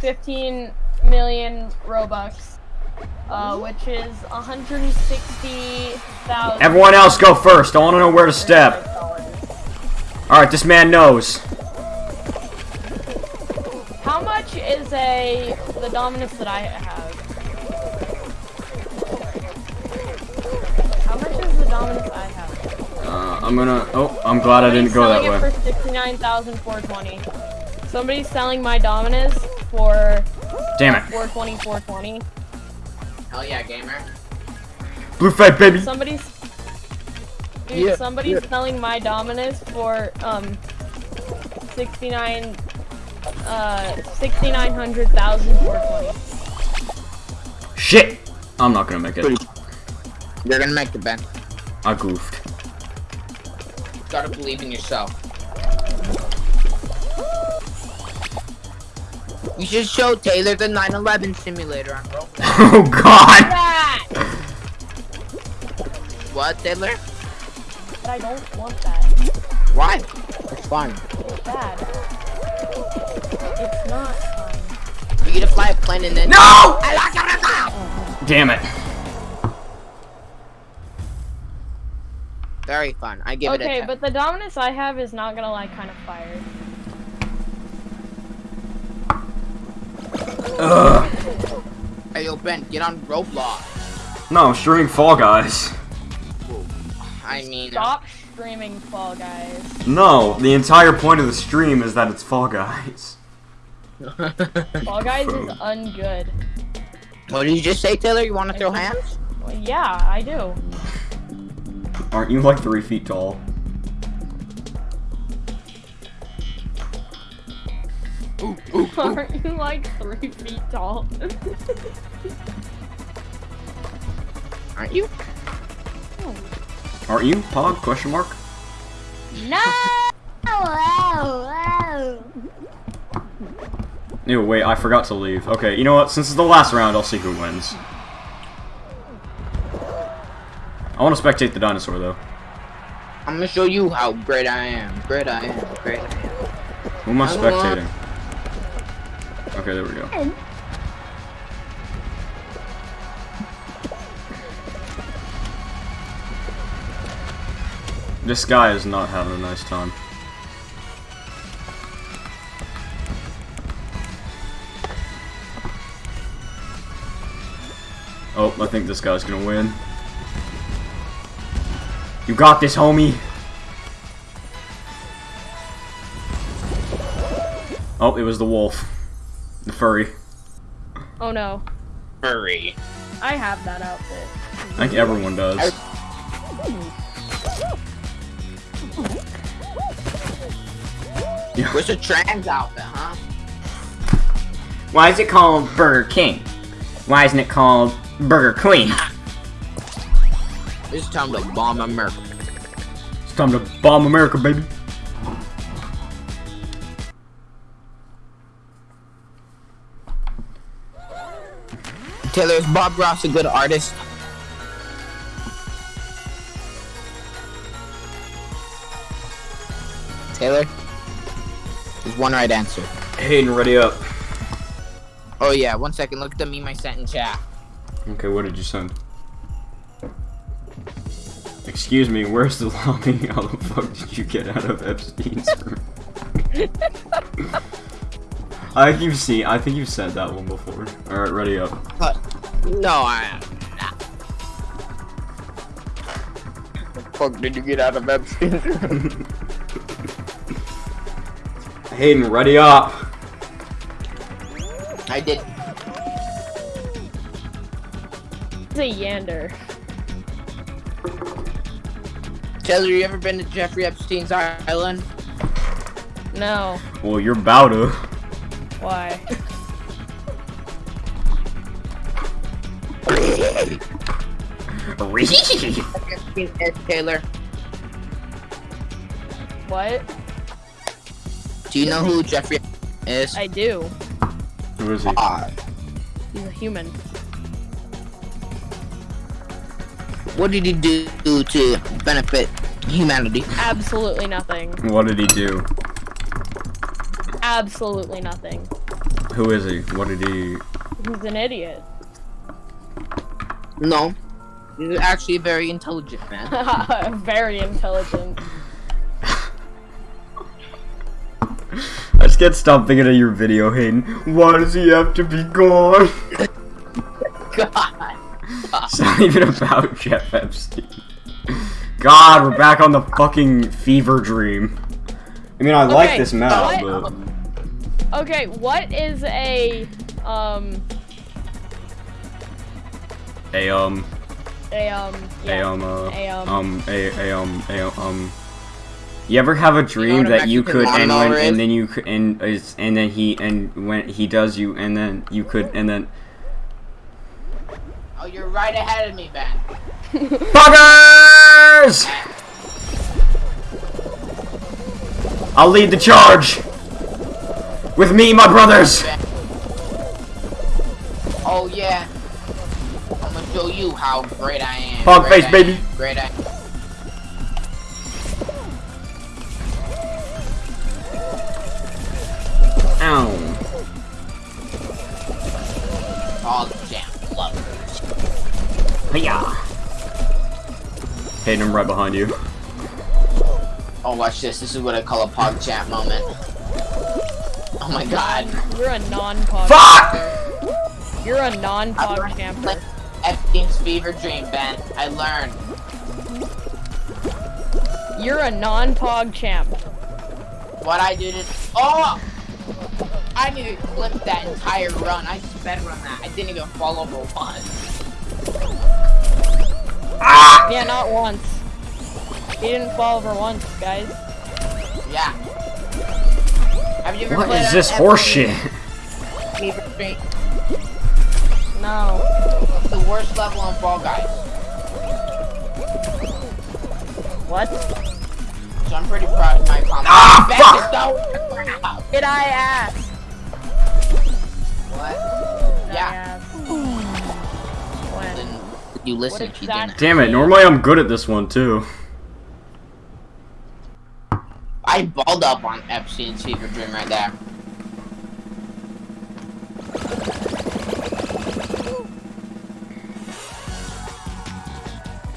S4: 15 million Robux, uh, which is 160,000.
S1: Everyone else go first. I want to know where to step. Alright, this man knows.
S4: How much is a the Dominus that I have? How much is the Dominus I have?
S1: Uh, I'm gonna... Oh, I'm glad I didn't go that
S4: Somebody's
S1: way.
S4: selling it for 69,420. Somebody's selling my Dominus for
S1: Damn it.
S4: 420, 420.
S2: Hell yeah, gamer.
S1: Blue Fed, baby.
S4: Somebody's Dude,
S5: Yeah,
S4: somebody's
S5: yeah.
S4: selling my Dominus for um 69 uh 6900,000 420.
S1: Shit! I'm not gonna make it.
S5: You're gonna make the Ben.
S1: I goofed.
S2: Gotta believe in yourself.
S5: You should show Taylor the 9/11 simulator on Roblox.
S1: Oh god!
S5: What, Taylor?
S4: But I don't want that.
S5: Why? It's fun.
S4: It's bad. It's not fun.
S5: You get to fly a plane and then.
S1: No! I like it. Oh. Damn it.
S5: Very fun. I give it a
S4: Okay, but the Dominus I have is not gonna like kind of fire.
S1: Ugh.
S5: Hey, yo, Ben, get on Roblox.
S1: No, I'm streaming Fall Guys.
S5: I mean, uh,
S4: Stop streaming Fall Guys.
S1: No, the entire point of the stream is that it's Fall Guys.
S4: Fall Guys is ungood.
S5: what did you just say, Taylor? You want to throw hands?
S4: Well, yeah, I do.
S1: Aren't you like three feet tall?
S4: Aren't you like three feet tall?
S5: Aren't you?
S1: Aren't you? Pog? Question mark?
S4: no!
S1: Ew, wait, I forgot to leave. Okay, you know what? Since it's the last round, I'll see who wins. I want to spectate the dinosaur, though.
S5: I'm gonna show you how great I am. Great I am. Great I am.
S1: Who am I
S5: I don't
S1: spectating? Okay, there we go. This guy is not having a nice time. Oh, I think this guy's gonna win. You got this, homie! Oh, it was the wolf. The furry.
S4: Oh no.
S5: Furry.
S4: I have that outfit.
S1: I think everyone does.
S2: Where's the trans outfit, huh?
S1: Why is it called Burger King? Why isn't it called Burger Queen?
S2: It's time to bomb America.
S1: It's time to bomb America, baby.
S2: Taylor, is Bob Ross a good artist? Taylor? There's one right answer.
S1: Hayden, ready up.
S2: Oh yeah, one second. Look at the meme I sent in chat.
S1: Okay, what did you send? Excuse me, where's the lobby? How the fuck did you get out of Epstein's room? I think you've seen. I think you've said that one before. All right, ready up.
S2: Uh, no, I. The fuck did you get out of Epstein's room?
S1: Hayden, ready up.
S2: I did.
S4: It's a yander.
S2: Taylor, you ever been to Jeffrey Epstein's island?
S4: No.
S1: Well, you're about to.
S4: Why?
S2: Taylor.
S4: What?
S2: Do you know who Jeffrey is?
S4: I do.
S1: Who is he?
S2: Ah,
S4: He's a human.
S2: what did he do to benefit humanity?
S4: Absolutely nothing.
S1: What did he do?
S4: Absolutely nothing.
S1: Who is he? What did he?
S4: He's an idiot.
S2: No. He's actually a very intelligent man.
S4: Very intelligent.
S1: I just can't stop thinking of your video, Hayden. Why does he have to be gone?
S2: God.
S1: It's not even about Jeff Epstein. God, we're back on the fucking fever dream. I mean, I like this map,
S4: what-
S1: but
S4: Okay, what is a um
S1: a um
S4: a um
S1: a um uh,
S4: a, um,
S1: um a a um a um. You ever have a dream
S2: what a
S1: that you could and when and then you could and is and then he and when he does you and then you could and then
S2: Oh, you're right ahead of me, Ben.
S1: Buggers! I'll lead the charge! With me, my brothers!
S2: Oh yeah. I'm gonna show you how great I am. Great
S1: face,
S2: I
S1: baby.
S2: am, Great I
S1: Ow.
S2: Hog jam lovers.
S1: Hiya. Hayden, I'm right behind you.
S2: Oh, watch this. This is what I call a pog chat moment. Oh my god.
S4: You're a non-pog.
S1: Fuck!
S4: You're a non-pog camper.
S2: Epstein's fever dream, Ben. I learned.
S4: You're a non-pog champ.
S2: What I did is. Oh! I need to clip that entire run. I sped run that. I didn't even fall over once. Ah!
S4: Yeah, not once. He didn't fall over once, guys.
S2: Yeah. Have you ever
S1: What
S2: played
S1: is this horseshit?
S4: No.
S2: The worst level on Fall Guys.
S4: What?
S2: So I'm pretty proud of my comment.
S1: Ah,
S2: Ben,
S1: fuck!
S2: just don't-
S4: Did I ask?
S2: What?
S4: Did
S2: Yeah.
S4: I ask? When?
S2: Then you listen
S4: What
S2: if you didn't.
S1: Damn it, normally I'm good at this one too.
S2: I balled up on Epstein's fever dream right there.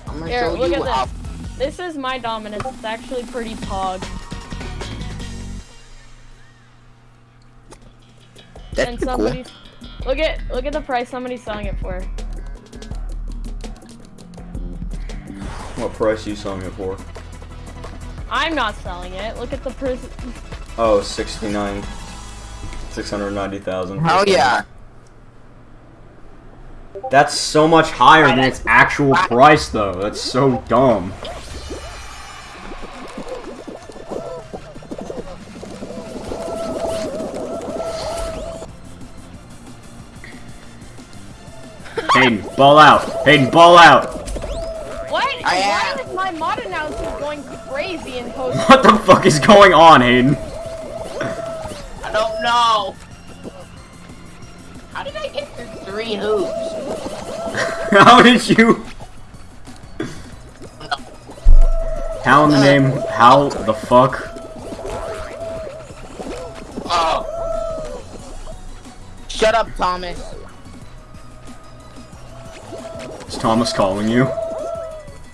S2: I'm gonna
S4: Here,
S2: show
S4: look
S2: you
S4: at
S2: how.
S4: this. This is my dominance. It's actually pretty pog.
S2: That's
S4: and
S2: cool.
S4: look at look at the price somebody's selling it for.
S1: What price are you selling it for?
S4: I'm not selling it. Look at the prison.
S1: Oh, 69. 690,000.
S2: Hell yeah.
S1: That's so much higher than its actual price, though. That's so dumb. Hayden, ball out. Hayden, ball out.
S4: What?
S2: I
S4: Why
S2: am.
S4: is my mod announcer going crazy in post?
S1: What the fuck is going on, Hayden?
S2: I don't know. How did I get through three hoops?
S1: How did you? How in the name? How the fuck?
S2: Oh,
S5: Shut up, Thomas.
S1: Is Thomas calling you?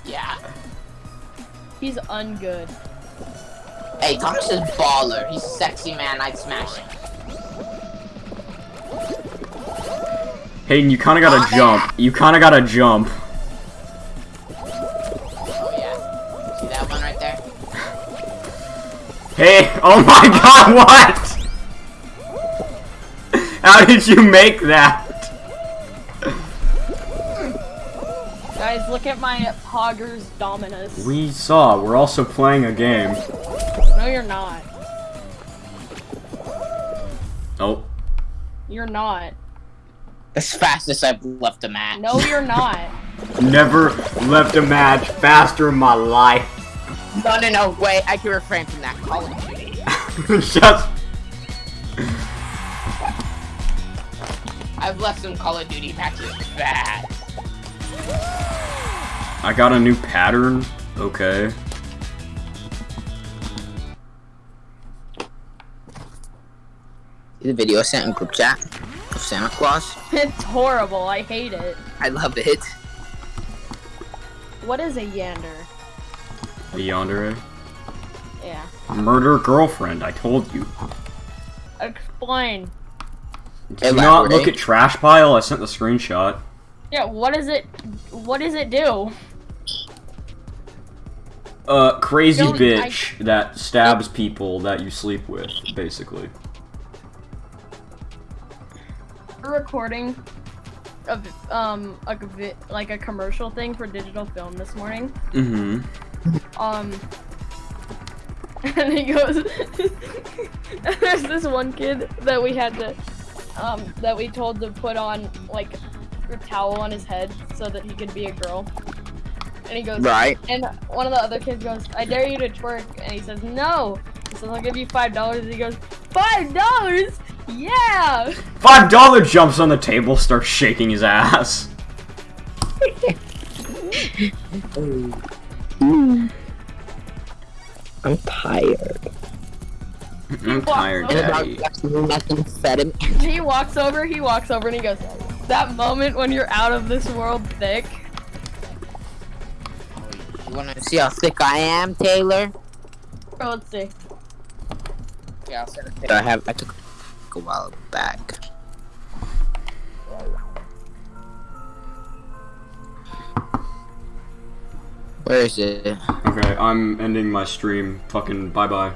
S2: Yeah.
S4: He's ungood.
S2: Hey, Thomas is baller. He's a sexy man. I'd smash him.
S1: Hayden, you kinda gotta oh, jump. You kinda gotta jump.
S2: Oh yeah. See that one right there?
S1: Hey, oh my god, what? How did you make that?
S4: Guys, look at my Poggers Dominus.
S1: We saw, we're also playing a game.
S4: No, you're not.
S1: Oh,
S4: You're not.
S2: As fast as I've left a match.
S4: No, you're not.
S1: never left a match faster in my life.
S5: No, no, no. Wait, I can refrain from that. Call of Duty.
S1: Just,
S2: I've left some Call of Duty matches fast.
S1: I got a new pattern. Okay.
S5: The video I sent in group chat of Santa Claus?
S4: It's horrible. I hate it.
S5: I love it.
S4: What is a yander?
S1: A yandere.
S4: Yeah.
S1: Murder girlfriend, I told you.
S4: Explain.
S1: Do you not look at trash pile? I sent the screenshot.
S4: Yeah, what is it? What does it do?
S1: Uh, crazy
S4: Don't- I-
S1: bitch that stabs people that you sleep with, basically.
S4: We're recording a v- um a like a commercial thing for digital film this morning.
S1: Mm-hmm.
S4: Um, and he goes, there's this one kid that we had to, um, that we told to put on like a towel on his head so that he could be a girl. And he goes,
S5: Right.
S4: and one of the other kids goes, I dare you to twerk. And he says, no. He says, I'll give you five dollars. And he goes, five dollars? Yeah.
S1: Five dollar jumps on the table, starts shaking his ass.
S5: I'm tired.
S1: I'm tired, daddy.
S5: Nothing said him.
S4: He walks over, he walks over, and he goes, that moment when you're out of this world thick.
S5: You wanna see how thick I am, Taylor?
S4: Oh, let's see.
S5: Yeah, I'll send. I have. I took a while back. Where is it?
S1: Okay, I'm ending my stream. Fucking bye bye.